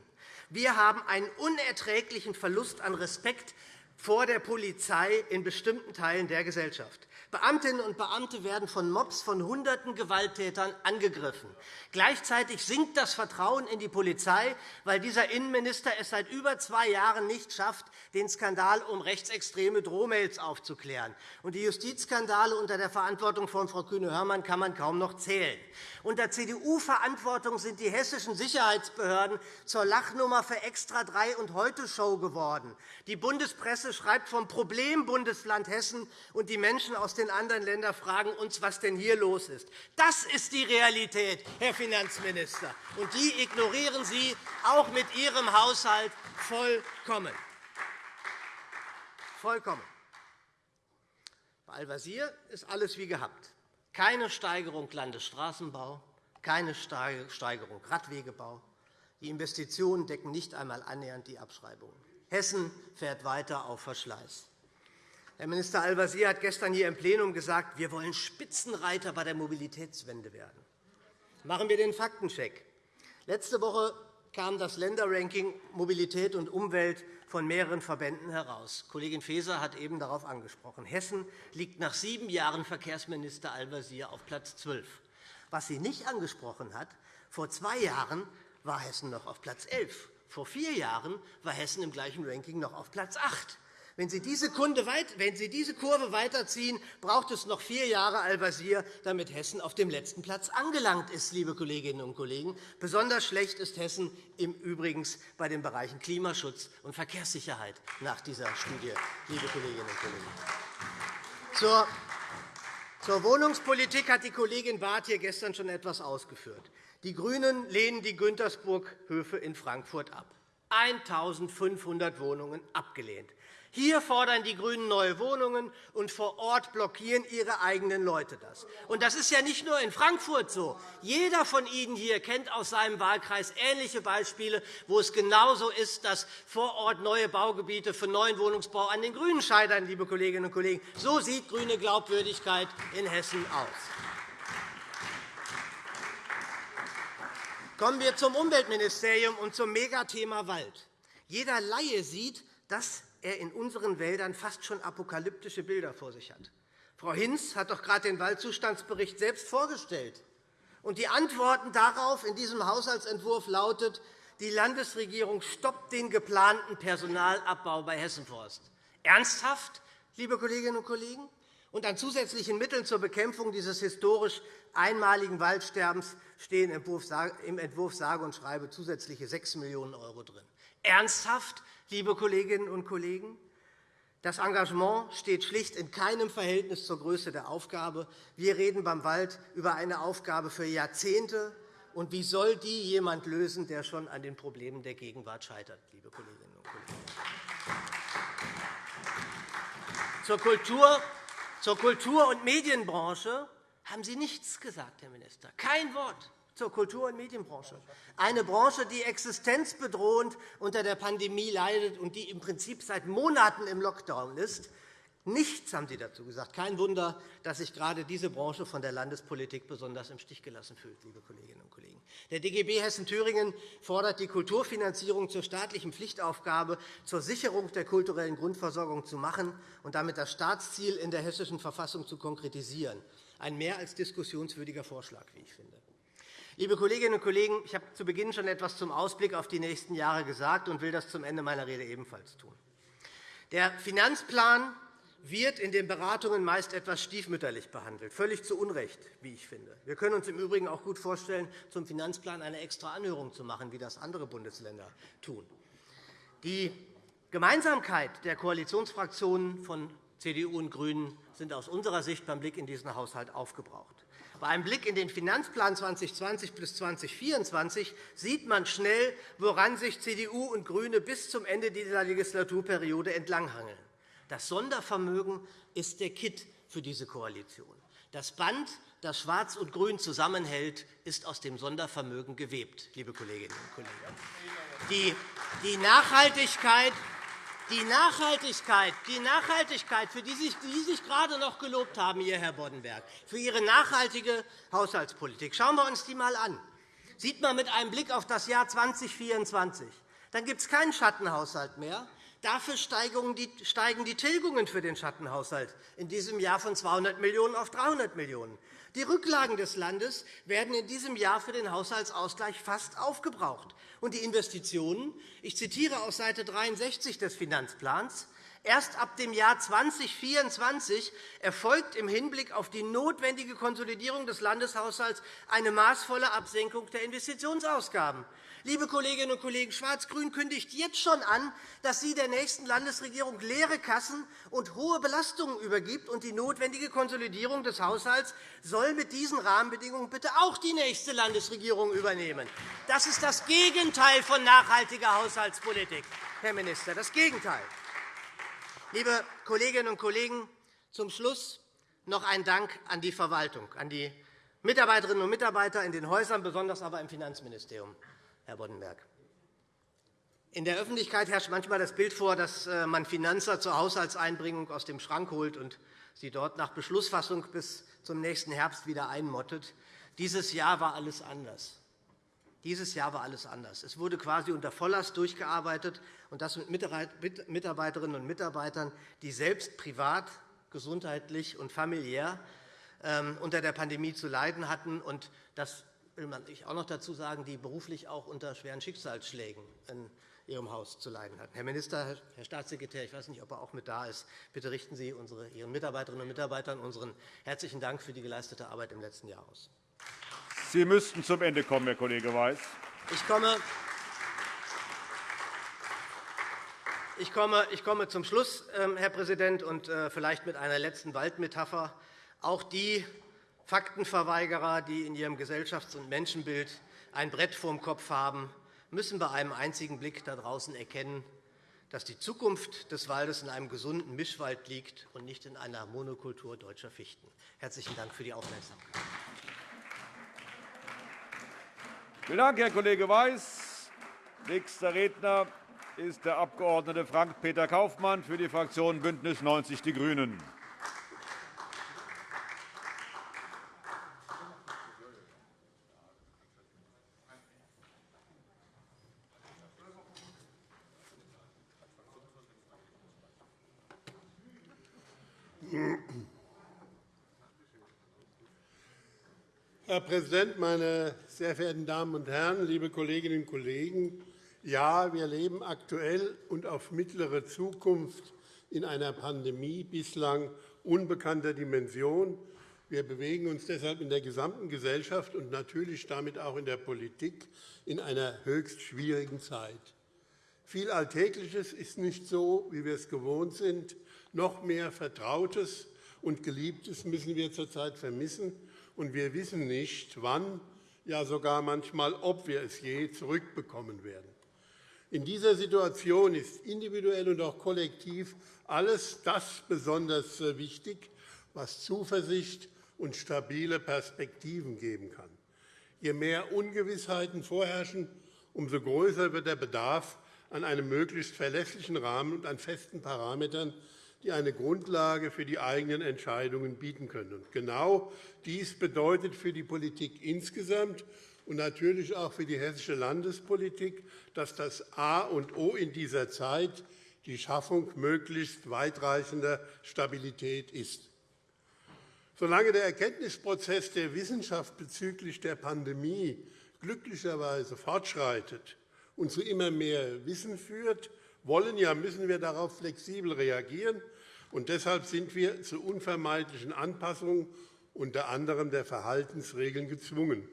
C: Wir haben einen unerträglichen Verlust an Respekt vor der Polizei in bestimmten Teilen der Gesellschaft. Beamtinnen und Beamte werden von Mobs von Hunderten Gewalttätern angegriffen. Gleichzeitig sinkt das Vertrauen in die Polizei, weil dieser Innenminister es seit über zwei Jahren nicht schafft, den Skandal um rechtsextreme Drohmails aufzuklären. Und die Justizskandale unter der Verantwortung von Frau Kühne-Hörmann kann man kaum noch zählen. Unter CDU-Verantwortung sind die hessischen Sicherheitsbehörden zur Lachnummer für Extra 3 und Heute-Show geworden. Die Bundespresse schreibt vom Problembundesland Hessen, und die Menschen aus den anderen Ländern fragen uns, was denn hier los ist. Das ist die Realität, Herr Finanzminister, und die ignorieren Sie auch mit Ihrem Haushalt vollkommen. Vollkommen. Bei Al-Wazir ist alles wie gehabt. Keine Steigerung Landesstraßenbau, keine Steigerung Radwegebau. Die Investitionen decken nicht einmal annähernd die Abschreibungen. Hessen fährt weiter auf Verschleiß. Herr Minister Al-Wazir hat gestern hier im Plenum gesagt, wir wollen Spitzenreiter bei der Mobilitätswende werden. Machen wir den Faktencheck. Letzte Woche kam das Länderranking Mobilität und Umwelt von mehreren Verbänden heraus. Kollegin Faeser hat eben darauf angesprochen. Hessen liegt nach sieben Jahren Verkehrsminister Al-Wazir auf Platz 12. Was sie nicht angesprochen hat, vor zwei Jahren war Hessen noch auf Platz 11. Vor vier Jahren war Hessen im gleichen Ranking noch auf Platz 8. Wenn Sie diese, Kurve weiterziehen, braucht es noch vier Jahre Al-Wazir, damit Hessen auf dem letzten Platz angelangt ist. Liebe Kolleginnen und Kollegen. Besonders schlecht ist Hessen im Übrigen bei den Bereichen Klimaschutz und Verkehrssicherheit nach dieser Studie. Liebe Kolleginnen und Kollegen. Zur Wohnungspolitik hat die Kollegin Barth hier gestern schon etwas ausgeführt. Die GRÜNEN lehnen die Güntersburg-Höfe in Frankfurt ab. 1.500 Wohnungen abgelehnt. Hier fordern die GRÜNEN neue Wohnungen, und vor Ort blockieren ihre eigenen Leute das. Und das ist ja nicht nur in Frankfurt so. Jeder von Ihnen hier kennt aus seinem Wahlkreis ähnliche Beispiele, wo es genauso ist, dass vor Ort neue Baugebiete für neuen Wohnungsbau an den GRÜNEN scheitern. Liebe Kolleginnen und Kollegen. So sieht grüne Glaubwürdigkeit in Hessen aus. Kommen wir zum Umweltministerium und zum Megathema Wald. Jeder Laie sieht, dass er in unseren Wäldern fast schon apokalyptische Bilder vor sich hat. Frau Hinz hat doch gerade den Waldzustandsbericht selbst vorgestellt. Und die Antworten darauf in diesem Haushaltsentwurf lautet, die Landesregierung stoppt den geplanten Personalabbau bei Hessenforst. Ernsthaft, liebe Kolleginnen und Kollegen? Und an zusätzlichen Mitteln zur Bekämpfung dieses historisch einmaligen Waldsterbens stehen im Entwurf sage und schreibe zusätzliche 6 Millionen € drin. Ernsthaft, liebe Kolleginnen und Kollegen? Das Engagement steht schlicht in keinem Verhältnis zur Größe der Aufgabe. Wir reden beim Wald über eine Aufgabe für Jahrzehnte. Und wie soll die jemand lösen, der schon an den Problemen der Gegenwart scheitert, liebe Kolleginnen und Kollegen? Zur Kultur, zur Kultur- und Medienbranche haben Sie nichts gesagt, Herr Minister. Kein Wort zur Kultur- und Medienbranche. Eine Branche, die existenzbedrohend unter der Pandemie leidet und die im Prinzip seit Monaten im Lockdown ist. Nichts haben Sie dazu gesagt. Kein Wunder, dass sich gerade diese Branche von der Landespolitik besonders im Stich gelassen fühlt, liebe Kolleginnen und Kollegen. Der DGB Hessen-Thüringen fordert, die Kulturfinanzierung zur staatlichen Pflichtaufgabe zur Sicherung der kulturellen Grundversorgung zu machen und damit das Staatsziel in der Hessischen Verfassung zu konkretisieren. Ein mehr als diskussionswürdiger Vorschlag, wie ich finde. Liebe Kolleginnen und Kollegen, ich habe zu Beginn schon etwas zum Ausblick auf die nächsten Jahre gesagt und will das zum Ende meiner Rede ebenfalls tun. Der Finanzplan wird in den Beratungen meist etwas stiefmütterlich behandelt, völlig zu Unrecht, wie ich finde. Wir können uns im Übrigen auch gut vorstellen, zum Finanzplan eine extra Anhörung zu machen, wie das andere Bundesländer tun. Die Gemeinsamkeit der Koalitionsfraktionen von CDU und GRÜNEN sind aus unserer Sicht beim Blick in diesen Haushalt aufgebraucht. Bei einem Blick in den Finanzplan 2020 bis 2024 sieht man schnell, woran sich CDU und GRÜNE bis zum Ende dieser Legislaturperiode entlanghangeln. Das Sondervermögen ist der Kitt für diese Koalition. Das Band, das Schwarz und Grün zusammenhält, ist aus dem Sondervermögen gewebt, liebe Kolleginnen und Kollegen. Die Nachhaltigkeit die Nachhaltigkeit, die Nachhaltigkeit, für die Sie sich gerade noch gelobt haben, hier, Herr Boddenberg, für Ihre nachhaltige Haushaltspolitik, schauen wir uns die einmal an. Sieht man mit einem Blick auf das Jahr 2024, dann gibt es keinen Schattenhaushalt mehr. Dafür steigen die Tilgungen für den Schattenhaushalt in diesem Jahr von 200 Millionen € auf 300 Millionen €. Die Rücklagen des Landes werden in diesem Jahr für den Haushaltsausgleich fast aufgebraucht. Und die Investitionen, ich zitiere aus Seite 63 des Finanzplans, Erst ab dem Jahr 2024 erfolgt im Hinblick auf die notwendige Konsolidierung des Landeshaushalts eine maßvolle Absenkung der Investitionsausgaben. Liebe Kolleginnen und Kollegen, Schwarz-Grün kündigt jetzt schon an, dass sie der nächsten Landesregierung leere Kassen und hohe Belastungen übergibt. Und die notwendige Konsolidierung des Haushalts soll mit diesen Rahmenbedingungen bitte auch die nächste Landesregierung übernehmen. Das ist das Gegenteil von nachhaltiger Haushaltspolitik, Herr Minister, das Gegenteil. Liebe Kolleginnen und Kollegen, zum Schluss noch ein Dank an die Verwaltung, an die Mitarbeiterinnen und Mitarbeiter in den Häusern, besonders aber im Finanzministerium. Herr Boddenberg. In der Öffentlichkeit herrscht manchmal das Bild vor, dass äh, man Finanzer zur Haushaltseinbringung aus dem Schrank holt und sie dort nach Beschlussfassung bis zum nächsten Herbst wieder einmottet. Dieses Jahr war alles anders. Dieses Jahr war alles anders. Es wurde quasi unter Volllast durchgearbeitet, und das mit Mitarbeiterinnen und Mitarbeitern, die selbst privat, gesundheitlich und familiär ähm, unter der Pandemie zu leiden hatten. Und das will man auch noch dazu sagen, die beruflich auch unter schweren Schicksalsschlägen in Ihrem Haus zu leiden hatten. Herr Minister, Herr Staatssekretär, ich weiß nicht, ob er auch mit da ist. Bitte richten Sie Ihren Mitarbeiterinnen und Mitarbeitern unseren herzlichen Dank für die geleistete Arbeit im letzten Jahr aus.
A: Sie müssten zum Ende kommen, Herr Kollege Weiß.
C: Ich komme, ich komme, ich komme zum Schluss, ähm, Herr Präsident, und äh, vielleicht mit einer letzten Waldmetapher. Auch die Faktenverweigerer, die in ihrem Gesellschafts- und Menschenbild ein Brett vorm Kopf haben, müssen bei einem einzigen Blick da draußen erkennen, dass die Zukunft des Waldes in einem gesunden Mischwald liegt und nicht in einer Monokultur deutscher Fichten. Herzlichen Dank für die Aufmerksamkeit.
A: Vielen Dank, Herr Kollege Weiß. Nächster Redner ist der Abg. Frank-Peter Kaufmann für die Fraktion BÜNDNIS 90 die GRÜNEN.
D: Präsident, meine sehr verehrten Damen und Herren, liebe Kolleginnen und Kollegen! Ja, wir leben aktuell und auf mittlere Zukunft in einer Pandemie bislang unbekannter Dimension. Wir bewegen uns deshalb in der gesamten Gesellschaft und natürlich damit auch in der Politik in einer höchst schwierigen Zeit. Viel Alltägliches ist nicht so, wie wir es gewohnt sind. Noch mehr Vertrautes und Geliebtes müssen wir zurzeit vermissen und wir wissen nicht, wann, ja sogar manchmal, ob wir es je zurückbekommen werden. In dieser Situation ist individuell und auch kollektiv alles das besonders wichtig, was Zuversicht und stabile Perspektiven geben kann. Je mehr Ungewissheiten vorherrschen, umso größer wird der Bedarf an einem möglichst verlässlichen Rahmen und an festen Parametern, die eine Grundlage für die eigenen Entscheidungen bieten können. genau dies bedeutet für die Politik insgesamt und natürlich auch für die hessische Landespolitik, dass das A und O in dieser Zeit die Schaffung möglichst weitreichender Stabilität ist. Solange der Erkenntnisprozess der Wissenschaft bezüglich der Pandemie glücklicherweise fortschreitet und zu immer mehr Wissen führt, wollen, ja müssen wir darauf flexibel reagieren. Und deshalb sind wir zu unvermeidlichen Anpassungen unter anderem der Verhaltensregeln gezwungen.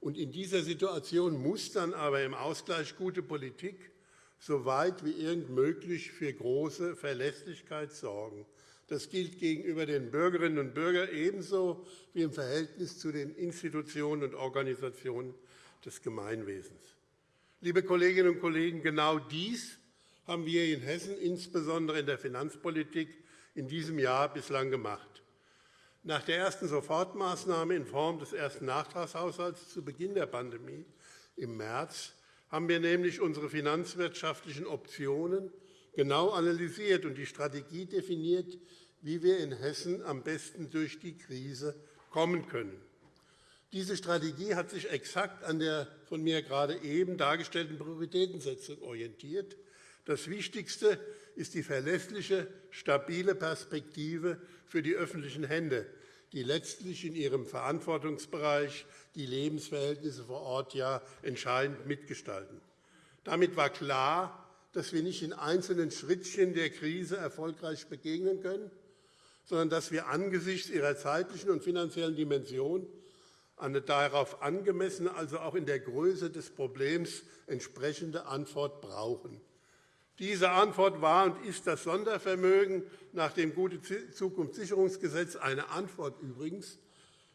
D: Und in dieser Situation muss dann aber im Ausgleich gute Politik so weit wie irgend möglich für große Verlässlichkeit sorgen. Das gilt gegenüber den Bürgerinnen und Bürgern ebenso wie im Verhältnis zu den Institutionen und Organisationen des Gemeinwesens. Liebe Kolleginnen und Kollegen, genau dies haben wir in Hessen insbesondere in der Finanzpolitik in diesem Jahr bislang gemacht. Nach der ersten Sofortmaßnahme in Form des ersten Nachtragshaushalts zu Beginn der Pandemie im März haben wir nämlich unsere finanzwirtschaftlichen Optionen genau analysiert und die Strategie definiert, wie wir in Hessen am besten durch die Krise kommen können. Diese Strategie hat sich exakt an der von mir gerade eben dargestellten Prioritätensetzung orientiert das Wichtigste ist die verlässliche, stabile Perspektive für die öffentlichen Hände, die letztlich in ihrem Verantwortungsbereich die Lebensverhältnisse vor Ort ja entscheidend mitgestalten. Damit war klar, dass wir nicht in einzelnen Schrittchen der Krise erfolgreich begegnen können, sondern dass wir angesichts ihrer zeitlichen und finanziellen Dimension eine darauf angemessene, also auch in der Größe des Problems entsprechende Antwort brauchen. Diese Antwort war und ist das Sondervermögen nach dem Gute-Zukunft-Sicherungsgesetz, eine Antwort übrigens,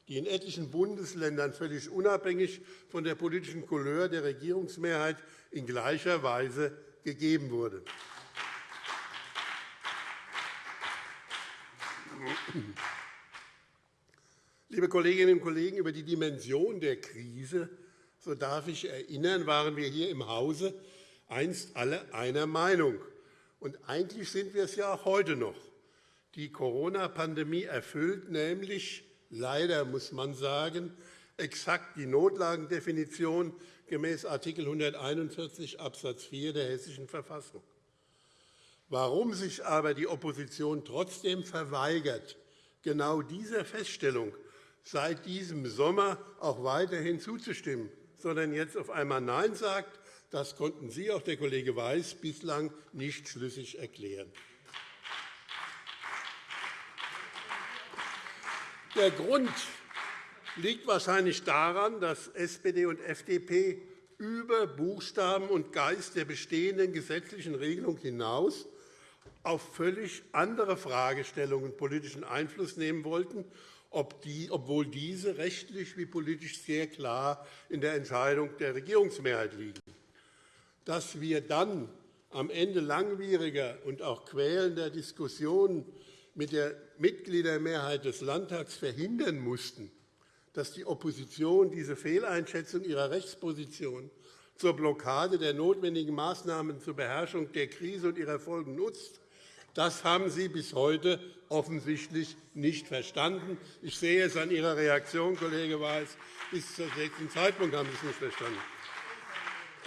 D: die in etlichen Bundesländern völlig unabhängig von der politischen Couleur der Regierungsmehrheit in gleicher Weise gegeben wurde. Liebe Kolleginnen und Kollegen, über die Dimension der Krise, so darf ich erinnern, waren wir hier im Hause einst alle einer Meinung. Und eigentlich sind wir es ja auch heute noch. Die Corona-Pandemie erfüllt nämlich, leider muss man sagen, exakt die Notlagendefinition gemäß Art. 141 Abs. 4 der Hessischen Verfassung. Warum sich aber die Opposition trotzdem verweigert, genau dieser Feststellung seit diesem Sommer auch weiterhin zuzustimmen, sondern jetzt auf einmal Nein sagt, das konnten Sie, auch der Kollege Weiß, bislang nicht schlüssig erklären. Der Grund liegt wahrscheinlich daran, dass SPD und FDP über Buchstaben und Geist der bestehenden gesetzlichen Regelung hinaus auf völlig andere Fragestellungen politischen Einfluss nehmen wollten, obwohl diese rechtlich wie politisch sehr klar in der Entscheidung der Regierungsmehrheit liegen dass wir dann am Ende langwieriger und auch quälender Diskussionen mit der Mitgliedermehrheit des Landtags verhindern mussten, dass die Opposition diese Fehleinschätzung ihrer Rechtsposition zur Blockade der notwendigen Maßnahmen zur Beherrschung der Krise und ihrer Folgen nutzt, das haben Sie bis heute offensichtlich nicht verstanden. Ich sehe es an Ihrer Reaktion, Kollege Weiß. Bis zum letzten Zeitpunkt haben Sie es nicht verstanden.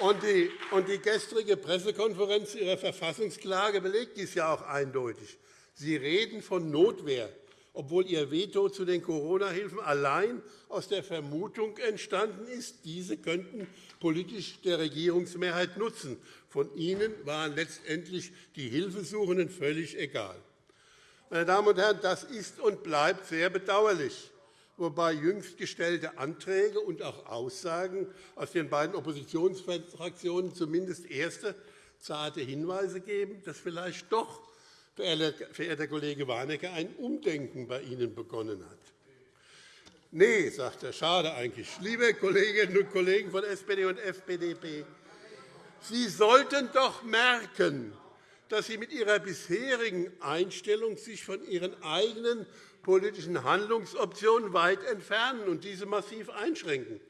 D: Und die, gestrige Pressekonferenz Ihrer Verfassungsklage belegt dies ja auch eindeutig. Sie reden von Notwehr, obwohl Ihr Veto zu den Corona-Hilfen allein aus der Vermutung entstanden ist, diese könnten politisch der Regierungsmehrheit nutzen. Von Ihnen waren letztendlich die Hilfesuchenden völlig egal. Meine Damen und Herren, das ist und bleibt sehr bedauerlich wobei jüngst gestellte Anträge und auch Aussagen aus den beiden Oppositionsfraktionen zumindest erste zarte Hinweise geben, dass vielleicht doch, verehrter Kollege Warnecke, ein Umdenken bei Ihnen begonnen hat. Nee, sagt er, schade eigentlich. Liebe Kolleginnen und Kollegen von SPD und FDP, Sie sollten doch merken, dass Sie mit Ihrer bisherigen Einstellung sich von Ihren eigenen politischen Handlungsoptionen weit entfernen und diese massiv einschränken.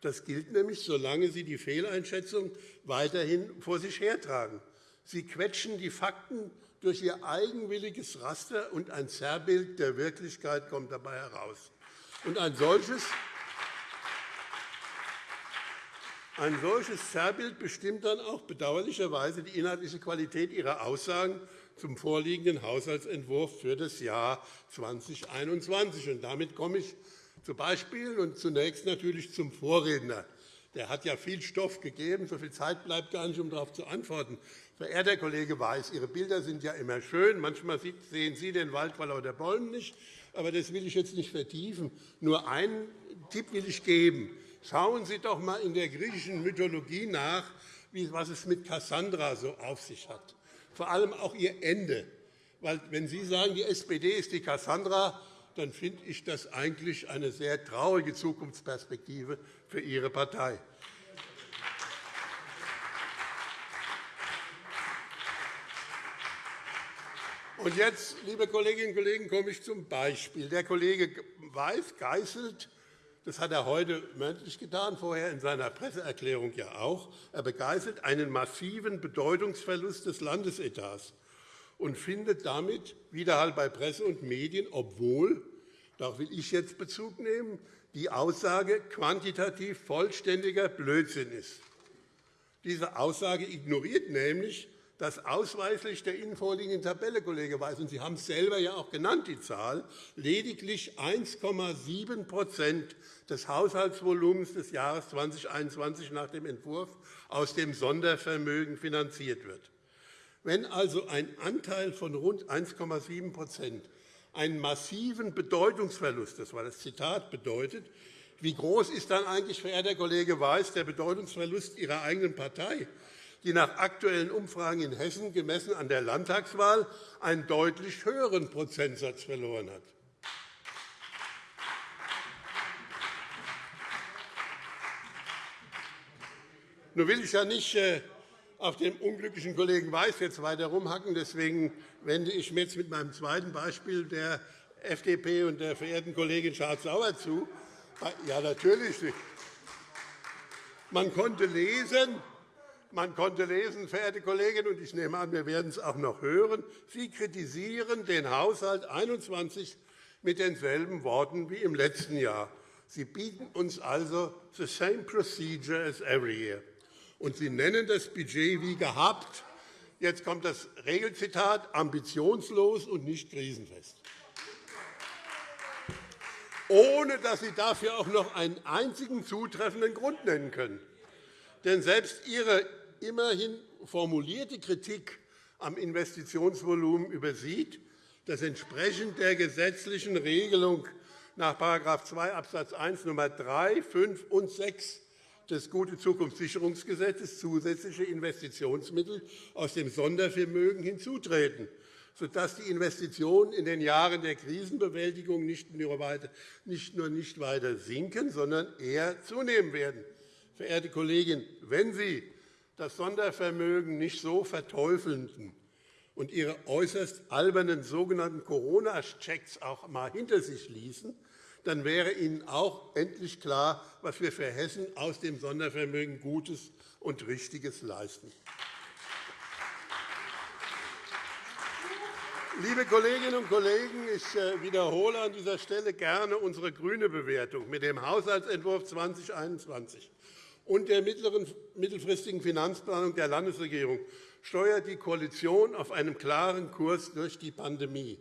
D: Das gilt nämlich, solange Sie die Fehleinschätzung weiterhin vor sich hertragen. Sie quetschen die Fakten durch Ihr eigenwilliges Raster, und ein Zerrbild der Wirklichkeit kommt dabei heraus. Und ein solches ein solches Zerrbild bestimmt dann auch bedauerlicherweise die inhaltliche Qualität Ihrer Aussagen zum vorliegenden Haushaltsentwurf für das Jahr 2021. Und damit komme ich zu Beispielen und zunächst natürlich zum Vorredner. Der hat ja viel Stoff gegeben. So viel Zeit bleibt gar nicht, um darauf zu antworten. Verehrter Kollege Weiß, Ihre Bilder sind ja immer schön. Manchmal sehen Sie den Wald vor lauter Bäumen nicht. Aber das will ich jetzt nicht vertiefen. Nur einen Tipp will ich geben. Schauen Sie doch einmal in der griechischen Mythologie nach, was es mit Kassandra so auf sich hat vor allem auch ihr Ende. Weil, wenn Sie sagen, die SPD ist die Cassandra, dann finde ich das eigentlich eine sehr traurige Zukunftsperspektive für Ihre Partei. Und jetzt, liebe Kolleginnen und Kollegen, komme ich zum Beispiel. Der Kollege Weiß geißelt das hat er heute mündlich getan, vorher in seiner Presseerklärung ja auch. Er begeißelt einen massiven Bedeutungsverlust des Landesetats und findet damit Widerhall bei Presse und Medien, obwohl, darauf will ich jetzt Bezug nehmen, die Aussage quantitativ vollständiger Blödsinn ist. Diese Aussage ignoriert nämlich dass ausweislich der Ihnen vorliegenden Tabelle, Kollege Weiß, und Sie haben es selber ja auch genannt, die Zahl, lediglich 1,7 des Haushaltsvolumens des Jahres 2021 nach dem Entwurf aus dem Sondervermögen finanziert wird. Wenn also ein Anteil von rund 1,7% einen massiven Bedeutungsverlust, das war das Zitat, bedeutet, wie groß ist dann eigentlich, verehrter Kollege Weiß, der Bedeutungsverlust Ihrer eigenen Partei? die nach aktuellen Umfragen in Hessen gemessen an der Landtagswahl einen deutlich höheren Prozentsatz verloren hat. Nun will ich ja nicht äh, auf den unglücklichen Kollegen Weiß jetzt weiter rumhacken. Deswegen wende ich mich jetzt mit meinem zweiten Beispiel der FDP und der verehrten Kollegin Schardt-Sauer zu. Ja, natürlich. Man konnte lesen, man konnte lesen, verehrte Kolleginnen, und ich nehme an, wir werden es auch noch hören, Sie kritisieren den Haushalt 2021 mit denselben Worten wie im letzten Jahr. Sie bieten uns also the same procedure as every year. Und Sie nennen das Budget wie gehabt. Jetzt kommt das Regelzitat ambitionslos und nicht krisenfest. Ohne dass Sie dafür auch noch einen einzigen zutreffenden Grund nennen können. Denn selbst Ihre immerhin formulierte Kritik am Investitionsvolumen übersieht, dass entsprechend der gesetzlichen Regelung nach § 2 Abs. 1 Nr. 3, 5 und 6 des Gute Zukunftssicherungsgesetzes zusätzliche Investitionsmittel aus dem Sondervermögen hinzutreten, sodass die Investitionen in den Jahren der Krisenbewältigung nicht nur nicht weiter sinken, sondern eher zunehmen werden. Verehrte Kollegin, wenn Sie das Sondervermögen nicht so verteufelnden und ihre äußerst albernen sogenannten Corona-Checks auch einmal hinter sich ließen, dann wäre Ihnen auch endlich klar, was wir für Hessen aus dem Sondervermögen Gutes und Richtiges leisten. Liebe Kolleginnen und Kollegen, ich äh, wiederhole an dieser Stelle gerne unsere grüne Bewertung. Mit dem Haushaltsentwurf 2021 und der mittelfristigen Finanzplanung der Landesregierung steuert die Koalition auf einem klaren Kurs durch die Pandemie.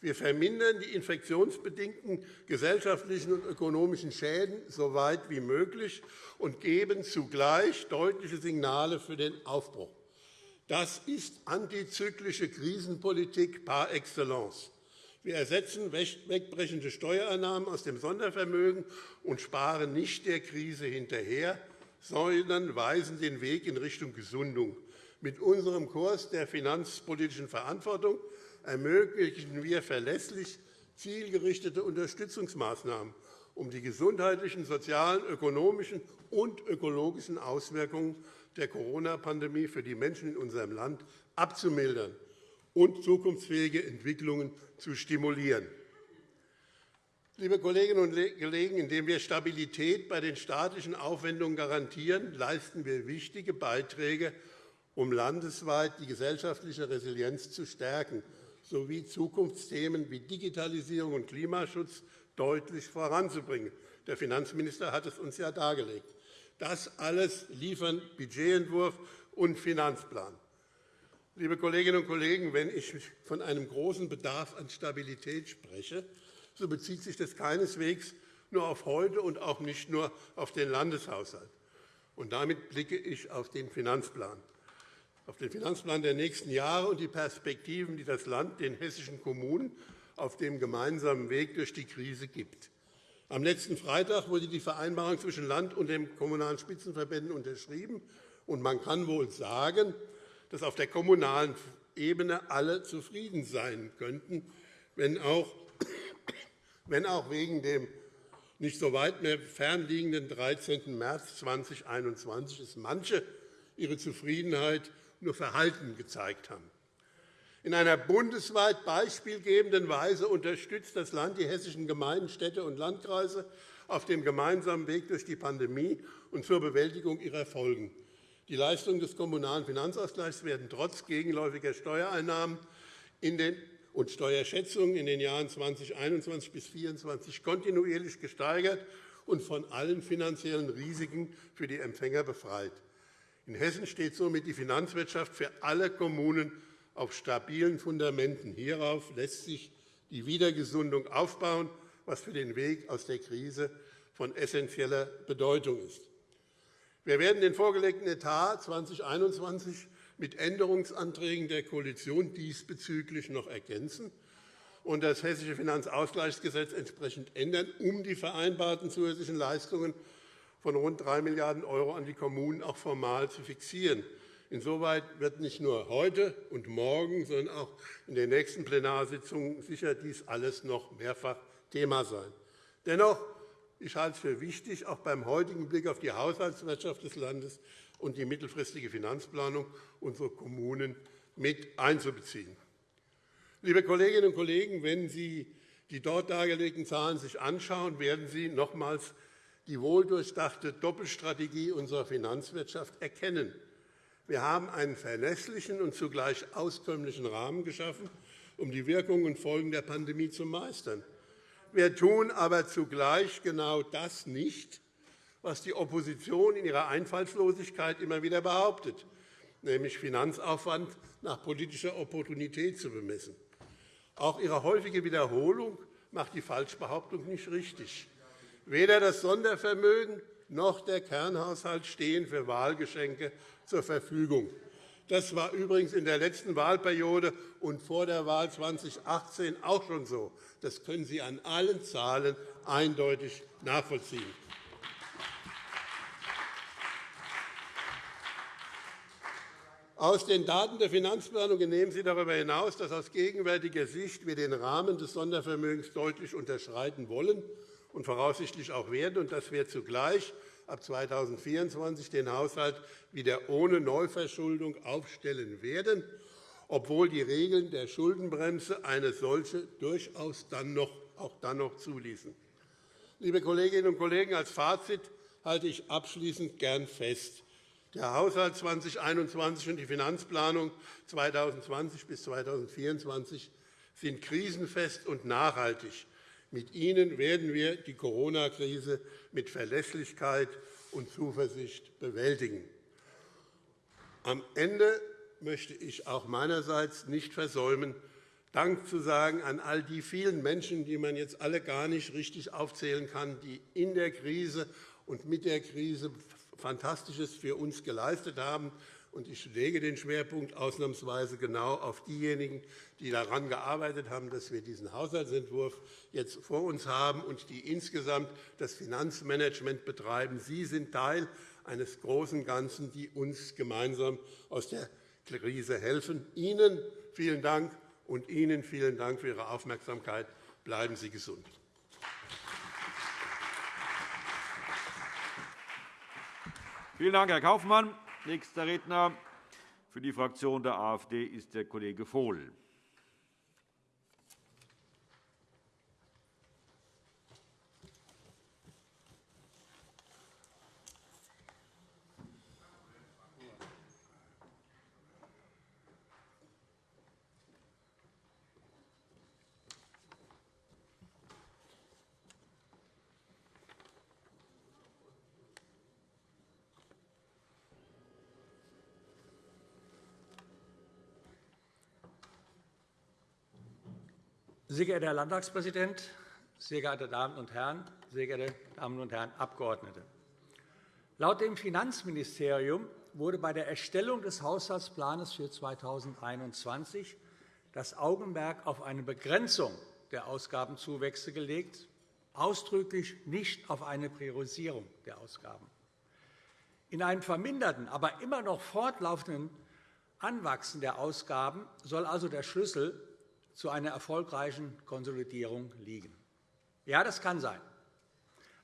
D: Wir vermindern die infektionsbedingten gesellschaftlichen und ökonomischen Schäden so weit wie möglich und geben zugleich deutliche Signale für den Aufbruch. Das ist antizyklische Krisenpolitik par excellence. Wir ersetzen wegbrechende Steuereinnahmen aus dem Sondervermögen und sparen nicht der Krise hinterher, sondern weisen den Weg in Richtung Gesundung. Mit unserem Kurs der finanzpolitischen Verantwortung ermöglichen wir verlässlich zielgerichtete Unterstützungsmaßnahmen, um die gesundheitlichen, sozialen, ökonomischen und ökologischen Auswirkungen der Corona-Pandemie für die Menschen in unserem Land abzumildern und zukunftsfähige Entwicklungen zu stimulieren. Liebe Kolleginnen und Kollegen, indem wir Stabilität bei den staatlichen Aufwendungen garantieren, leisten wir wichtige Beiträge um landesweit die gesellschaftliche Resilienz zu stärken sowie Zukunftsthemen wie Digitalisierung und Klimaschutz deutlich voranzubringen. Der Finanzminister hat es uns ja dargelegt. Das alles liefern Budgetentwurf und Finanzplan. Liebe Kolleginnen und Kollegen, wenn ich von einem großen Bedarf an Stabilität spreche, so bezieht sich das keineswegs nur auf heute und auch nicht nur auf den Landeshaushalt. Und damit blicke ich auf den Finanzplan auf den Finanzplan der nächsten Jahre und die Perspektiven, die das Land den hessischen Kommunen auf dem gemeinsamen Weg durch die Krise gibt. Am letzten Freitag wurde die Vereinbarung zwischen Land und den Kommunalen Spitzenverbänden unterschrieben. und Man kann wohl sagen, dass auf der kommunalen Ebene alle zufrieden sein könnten, wenn auch, wenn auch wegen dem nicht so weit mehr fernliegenden 13. März 2021 es manche ihre Zufriedenheit nur Verhalten gezeigt haben. In einer bundesweit beispielgebenden Weise unterstützt das Land die hessischen Gemeinden, Städte und Landkreise auf dem gemeinsamen Weg durch die Pandemie und zur Bewältigung ihrer Folgen. Die Leistungen des Kommunalen Finanzausgleichs werden trotz gegenläufiger Steuereinnahmen und Steuerschätzungen in den Jahren 2021 bis 2024 kontinuierlich gesteigert und von allen finanziellen Risiken für die Empfänger befreit. In Hessen steht somit die Finanzwirtschaft für alle Kommunen auf stabilen Fundamenten. Hierauf lässt sich die Wiedergesundung aufbauen, was für den Weg aus der Krise von essentieller Bedeutung ist. Wir werden den vorgelegten Etat 2021 mit Änderungsanträgen der Koalition diesbezüglich noch ergänzen und das Hessische Finanzausgleichsgesetz entsprechend ändern, um die vereinbarten zusätzlichen Leistungen von rund 3 Milliarden € an die Kommunen auch formal zu fixieren. Insoweit wird nicht nur heute und morgen, sondern auch in den nächsten Plenarsitzungen sicher dies alles noch mehrfach Thema sein. Dennoch ich halte es für wichtig, auch beim heutigen Blick auf die Haushaltswirtschaft des Landes und die mittelfristige Finanzplanung unsere Kommunen mit einzubeziehen. Liebe Kolleginnen und Kollegen, wenn Sie die dort dargelegten Zahlen sich anschauen, werden Sie nochmals die wohldurchdachte Doppelstrategie unserer Finanzwirtschaft erkennen. Wir haben einen verlässlichen und zugleich auskömmlichen Rahmen geschaffen, um die Wirkungen und Folgen der Pandemie zu meistern. Wir tun aber zugleich genau das nicht, was die Opposition in ihrer Einfallslosigkeit immer wieder behauptet, nämlich Finanzaufwand nach politischer Opportunität zu bemessen. Auch ihre häufige Wiederholung macht die Falschbehauptung nicht richtig. Weder das Sondervermögen noch der Kernhaushalt stehen für Wahlgeschenke zur Verfügung. Das war übrigens in der letzten Wahlperiode und vor der Wahl 2018 auch schon so. Das können Sie an allen Zahlen eindeutig nachvollziehen. Aus den Daten der Finanzplanung nehmen Sie darüber hinaus, dass aus gegenwärtiger Sicht wir den Rahmen des Sondervermögens deutlich unterschreiten wollen und voraussichtlich auch werden, und dass wir zugleich ab 2024 den Haushalt wieder ohne Neuverschuldung aufstellen werden, obwohl die Regeln der Schuldenbremse eine solche durchaus dann noch, auch dann noch zuließen. Liebe Kolleginnen und Kollegen, als Fazit halte ich abschließend gern fest. Der Haushalt 2021 und die Finanzplanung 2020 bis 2024 sind krisenfest und nachhaltig. Mit ihnen werden wir die Corona-Krise mit Verlässlichkeit und Zuversicht bewältigen. Am Ende möchte ich auch meinerseits nicht versäumen, Dank zu sagen an all die vielen Menschen, die man jetzt alle gar nicht richtig aufzählen kann, die in der Krise und mit der Krise Fantastisches für uns geleistet haben. Ich lege den Schwerpunkt ausnahmsweise genau auf diejenigen, die daran gearbeitet haben, dass wir diesen Haushaltsentwurf jetzt vor uns haben und die insgesamt das Finanzmanagement betreiben. Sie sind Teil eines großen Ganzen, die uns gemeinsam aus der Krise helfen. Ihnen vielen Dank und Ihnen vielen Dank für Ihre Aufmerksamkeit. Bleiben Sie gesund.
A: Vielen Dank, Herr Kaufmann. Nächster Redner für die Fraktion der AfD ist der Kollege Vohl.
E: Sehr geehrter Herr Landtagspräsident, sehr geehrte Damen und Herren, sehr geehrte Damen und Herren Abgeordnete! Laut dem Finanzministerium wurde bei der Erstellung des Haushaltsplans für 2021 das Augenmerk auf eine Begrenzung der Ausgabenzuwächse gelegt, ausdrücklich nicht auf eine Priorisierung der Ausgaben. In einem verminderten, aber immer noch fortlaufenden Anwachsen der Ausgaben soll also der Schlüssel zu einer erfolgreichen Konsolidierung liegen. Ja, das kann sein,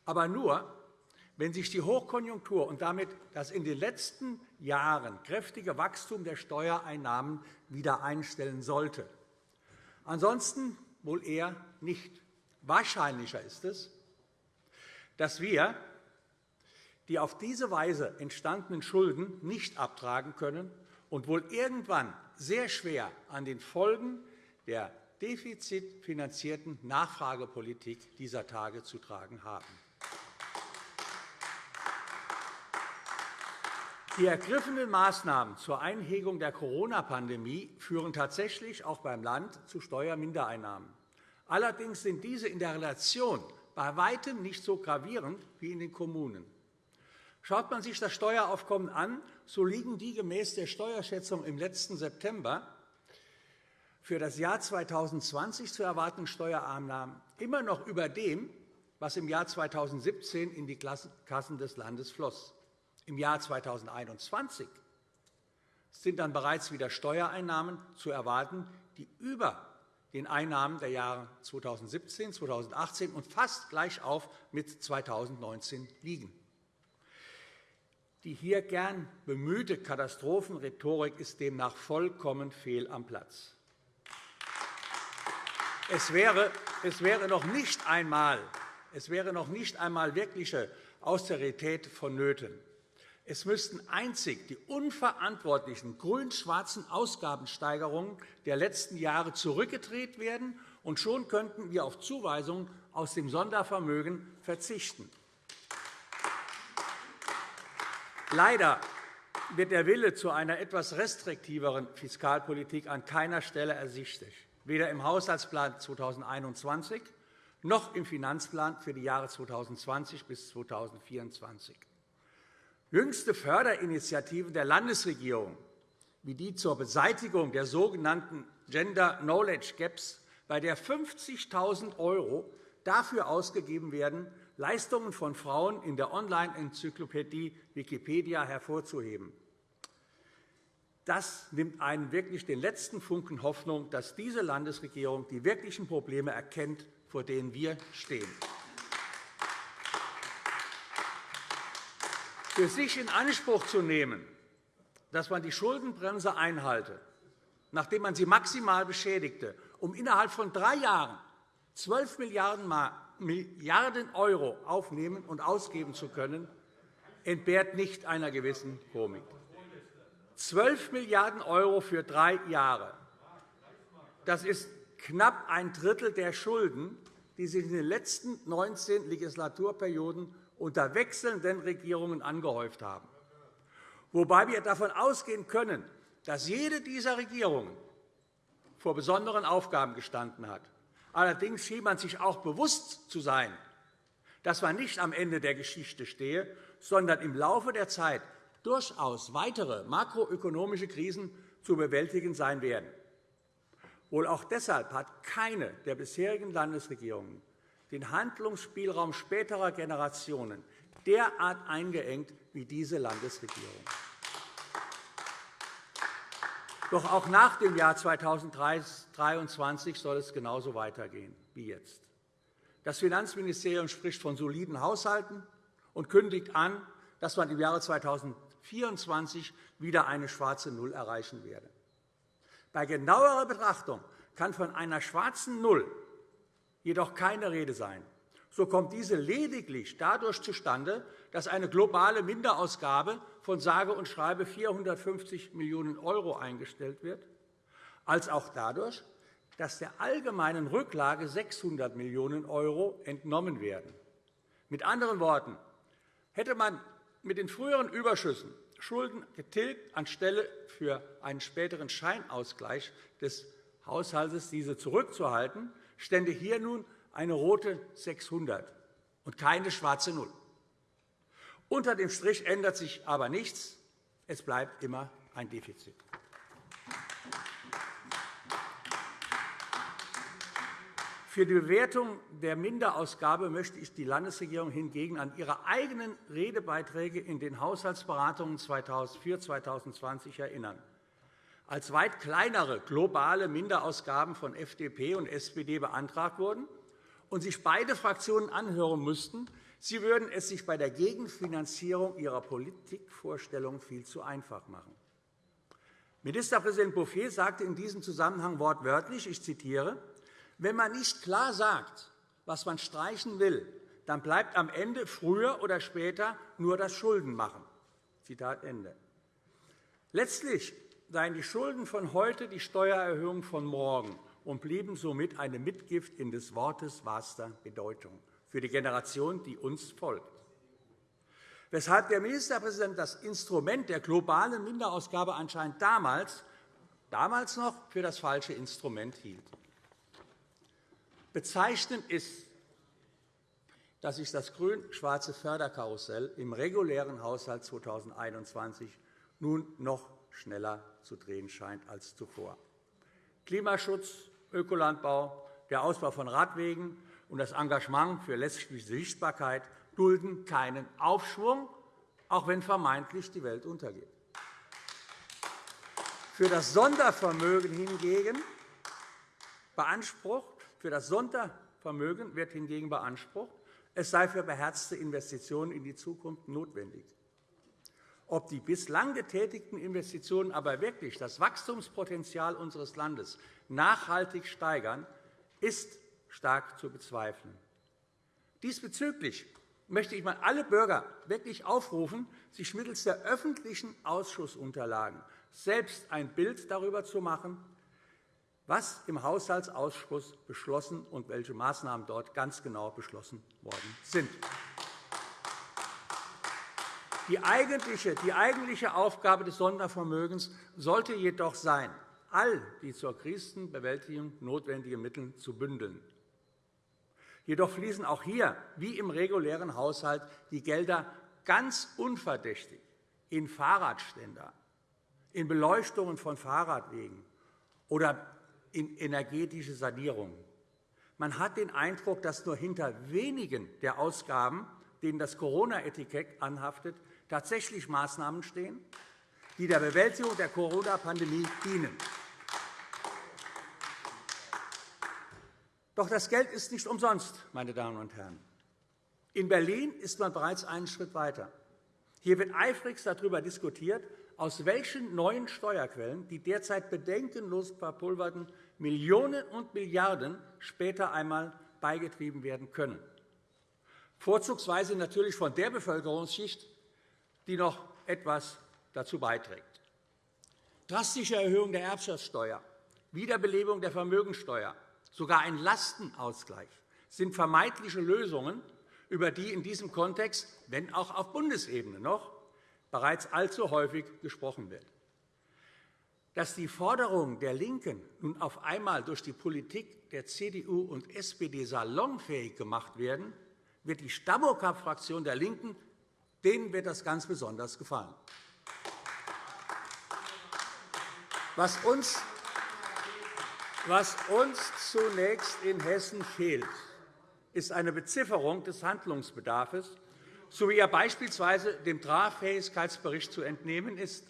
E: aber nur, wenn sich die Hochkonjunktur und damit das in den letzten Jahren kräftige Wachstum der Steuereinnahmen wieder einstellen sollte. Ansonsten wohl eher nicht. Wahrscheinlicher ist es, dass wir die auf diese Weise entstandenen Schulden nicht abtragen können und wohl irgendwann sehr schwer an den Folgen der defizitfinanzierten Nachfragepolitik dieser Tage zu tragen haben. Die ergriffenen Maßnahmen zur Einhegung der Corona-Pandemie führen tatsächlich auch beim Land zu Steuermindereinnahmen. Allerdings sind diese in der Relation bei weitem nicht so gravierend wie in den Kommunen. Schaut man sich das Steueraufkommen an, so liegen die gemäß der Steuerschätzung im letzten September für das Jahr 2020 zu erwartenden Steuereinnahmen immer noch über dem, was im Jahr 2017 in die Kassen des Landes floss. Im Jahr 2021 sind dann bereits wieder Steuereinnahmen zu erwarten, die über den Einnahmen der Jahre 2017, 2018 und fast gleich auf mit 2019 liegen. Die hier gern bemühte Katastrophenrhetorik ist demnach vollkommen fehl am Platz. Es wäre, es wäre noch nicht einmal es wäre noch nicht einmal wirkliche Austerität vonnöten. Es müssten einzig die unverantwortlichen grün-schwarzen Ausgabensteigerungen der letzten Jahre zurückgedreht werden, und schon könnten wir auf Zuweisungen aus dem Sondervermögen verzichten. Leider wird der Wille zu einer etwas restriktiveren Fiskalpolitik an keiner Stelle ersichtlich weder im Haushaltsplan 2021 noch im Finanzplan für die Jahre 2020 bis 2024. Jüngste Förderinitiativen der Landesregierung, wie die zur Beseitigung der sogenannten Gender Knowledge Gaps, bei der 50.000 € dafür ausgegeben werden, Leistungen von Frauen in der Online-Enzyklopädie Wikipedia hervorzuheben. Das nimmt einen wirklich den letzten Funken Hoffnung, dass diese Landesregierung die wirklichen Probleme erkennt, vor denen wir stehen. für sich in Anspruch zu nehmen, dass man die Schuldenbremse einhalte, nachdem man sie maximal beschädigte, um innerhalb von drei Jahren 12 Milliarden € aufnehmen und ausgeben zu können, entbehrt nicht einer gewissen Komik. 12 Milliarden € für drei Jahre. Das ist knapp ein Drittel der Schulden, die sich in den letzten 19 Legislaturperioden unter wechselnden Regierungen angehäuft haben. Wobei wir davon ausgehen können, dass jede dieser Regierungen vor besonderen Aufgaben gestanden hat. Allerdings schien man sich auch bewusst zu sein, dass man nicht am Ende der Geschichte stehe, sondern im Laufe der Zeit durchaus weitere makroökonomische Krisen zu bewältigen sein werden. Wohl auch deshalb hat keine der bisherigen Landesregierungen den Handlungsspielraum späterer Generationen derart eingeengt wie diese Landesregierung. Doch auch nach dem Jahr 2023 soll es genauso weitergehen wie jetzt. Das Finanzministerium spricht von soliden Haushalten und kündigt an, dass man im Jahre 2024 wieder eine schwarze Null erreichen werde. Bei genauerer Betrachtung kann von einer schwarzen Null jedoch keine Rede sein. So kommt diese lediglich dadurch zustande, dass eine globale Minderausgabe von sage und schreibe 450 Millionen € eingestellt wird, als auch dadurch, dass der allgemeinen Rücklage 600 Millionen € entnommen werden. Mit anderen Worten, hätte man mit den früheren Überschüssen Schulden getilgt, anstelle für einen späteren Scheinausgleich des Haushalts diese zurückzuhalten, stände hier nun eine rote 600 und keine schwarze Null. Unter dem Strich ändert sich aber nichts. Es bleibt immer ein Defizit. Für die Bewertung der Minderausgabe möchte ich die Landesregierung hingegen an ihre eigenen Redebeiträge in den Haushaltsberatungen für 2020 erinnern. Als weit kleinere globale Minderausgaben von FDP und SPD beantragt wurden und sich beide Fraktionen anhören müssten, sie würden es sich bei der Gegenfinanzierung ihrer Politikvorstellungen viel zu einfach machen. Ministerpräsident Bouffier sagte in diesem Zusammenhang wortwörtlich, ich zitiere, wenn man nicht klar sagt, was man streichen will, dann bleibt am Ende früher oder später nur das Schuldenmachen. Zitat Ende. Letztlich seien die Schulden von heute die Steuererhöhung von morgen und blieben somit eine Mitgift in des Wortes wahrster Bedeutung für die Generation, die uns folgt. Weshalb der Ministerpräsident das Instrument der globalen Minderausgabe anscheinend damals, damals noch für das falsche Instrument hielt. Bezeichnend ist, dass sich das grün-schwarze Förderkarussell im regulären Haushalt 2021 nun noch schneller zu drehen scheint als zuvor. Klimaschutz, Ökolandbau, der Ausbau von Radwegen und das Engagement für lässliche Sichtbarkeit dulden keinen Aufschwung, auch wenn vermeintlich die Welt untergeht. Für das Sondervermögen hingegen beansprucht für das Sondervermögen wird hingegen beansprucht, es sei für beherzte Investitionen in die Zukunft notwendig. Ob die bislang getätigten Investitionen aber wirklich das Wachstumspotenzial unseres Landes nachhaltig steigern, ist stark zu bezweifeln. Diesbezüglich möchte ich mal alle Bürger wirklich aufrufen, sich mittels der öffentlichen Ausschussunterlagen selbst ein Bild darüber zu machen, was im Haushaltsausschuss beschlossen und welche Maßnahmen dort ganz genau beschlossen worden sind. Die eigentliche, Aufgabe des Sondervermögens sollte jedoch sein, all die zur Krisenbewältigung notwendigen Mittel zu bündeln. Jedoch fließen auch hier, wie im regulären Haushalt, die Gelder ganz unverdächtig in Fahrradständer, in Beleuchtungen von Fahrradwegen oder in energetische Sanierung. Man hat den Eindruck, dass nur hinter wenigen der Ausgaben, denen das Corona-Etikett anhaftet, tatsächlich Maßnahmen stehen, die der Bewältigung der Corona-Pandemie dienen. Doch das Geld ist nicht umsonst, meine Damen und Herren. In Berlin ist man bereits einen Schritt weiter. Hier wird eifrigst darüber diskutiert, aus welchen neuen Steuerquellen die derzeit bedenkenlos verpulverten Millionen und Milliarden später einmal beigetrieben werden können. Vorzugsweise natürlich von der Bevölkerungsschicht, die noch etwas dazu beiträgt. Drastische Erhöhung der Erbschaftssteuer, Wiederbelebung der Vermögensteuer, sogar ein Lastenausgleich sind vermeintliche Lösungen, über die in diesem Kontext, wenn auch auf Bundesebene noch, bereits allzu häufig gesprochen wird. Dass die Forderungen der LINKEN nun auf einmal durch die Politik der CDU und SPD salonfähig gemacht werden, wird die Stammokap-Fraktion der LINKEN denen wird das ganz besonders gefallen. Was uns, was uns zunächst in Hessen fehlt, ist eine Bezifferung des Handlungsbedarfs, so wie er beispielsweise dem Tragfähigkeitsbericht zu entnehmen ist.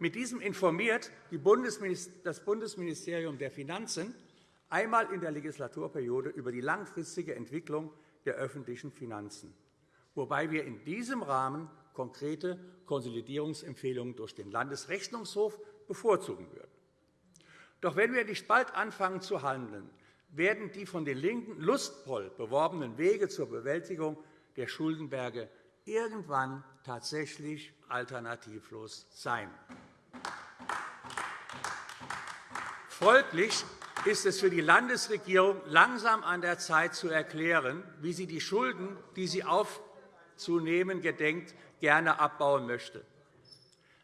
E: Mit diesem informiert das Bundesministerium der Finanzen einmal in der Legislaturperiode über die langfristige Entwicklung der öffentlichen Finanzen, wobei wir in diesem Rahmen konkrete Konsolidierungsempfehlungen durch den Landesrechnungshof bevorzugen würden. Doch wenn wir nicht bald anfangen zu handeln, werden die von den LINKEN lustvoll beworbenen Wege zur Bewältigung der Schuldenberge irgendwann tatsächlich alternativlos sein. Folglich ist es für die Landesregierung langsam an der Zeit zu erklären, wie sie die Schulden, die sie aufzunehmen gedenkt, gerne abbauen möchte.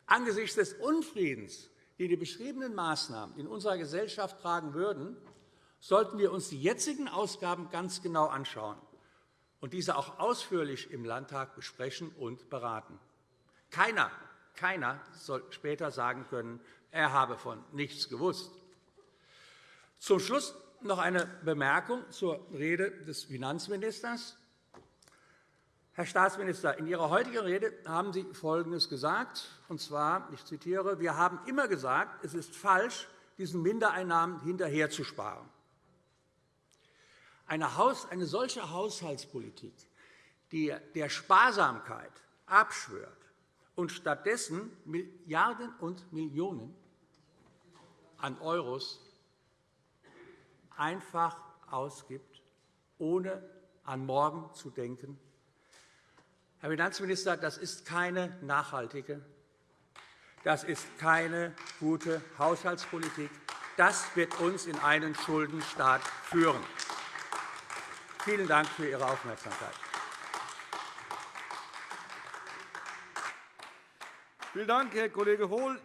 E: Angesichts des Unfriedens, den die beschriebenen Maßnahmen in unserer Gesellschaft tragen würden, sollten wir uns die jetzigen Ausgaben ganz genau anschauen und diese auch ausführlich im Landtag besprechen und beraten. Keiner, keiner soll später sagen können, er habe von nichts gewusst. Zum Schluss noch eine Bemerkung zur Rede des Finanzministers. Herr Staatsminister, in Ihrer heutigen Rede haben Sie Folgendes gesagt, und zwar, ich zitiere, wir haben immer gesagt, es ist falsch, diesen Mindereinnahmen hinterherzusparen. Eine, Haus, eine solche Haushaltspolitik, die der Sparsamkeit abschwört und stattdessen Milliarden und Millionen an Euros einfach ausgibt, ohne an morgen zu denken. Herr Finanzminister, das ist keine nachhaltige, das ist keine gute Haushaltspolitik. Das wird uns in einen Schuldenstaat führen. Vielen Dank für Ihre Aufmerksamkeit.
A: Vielen Dank, Herr Kollege Hohl.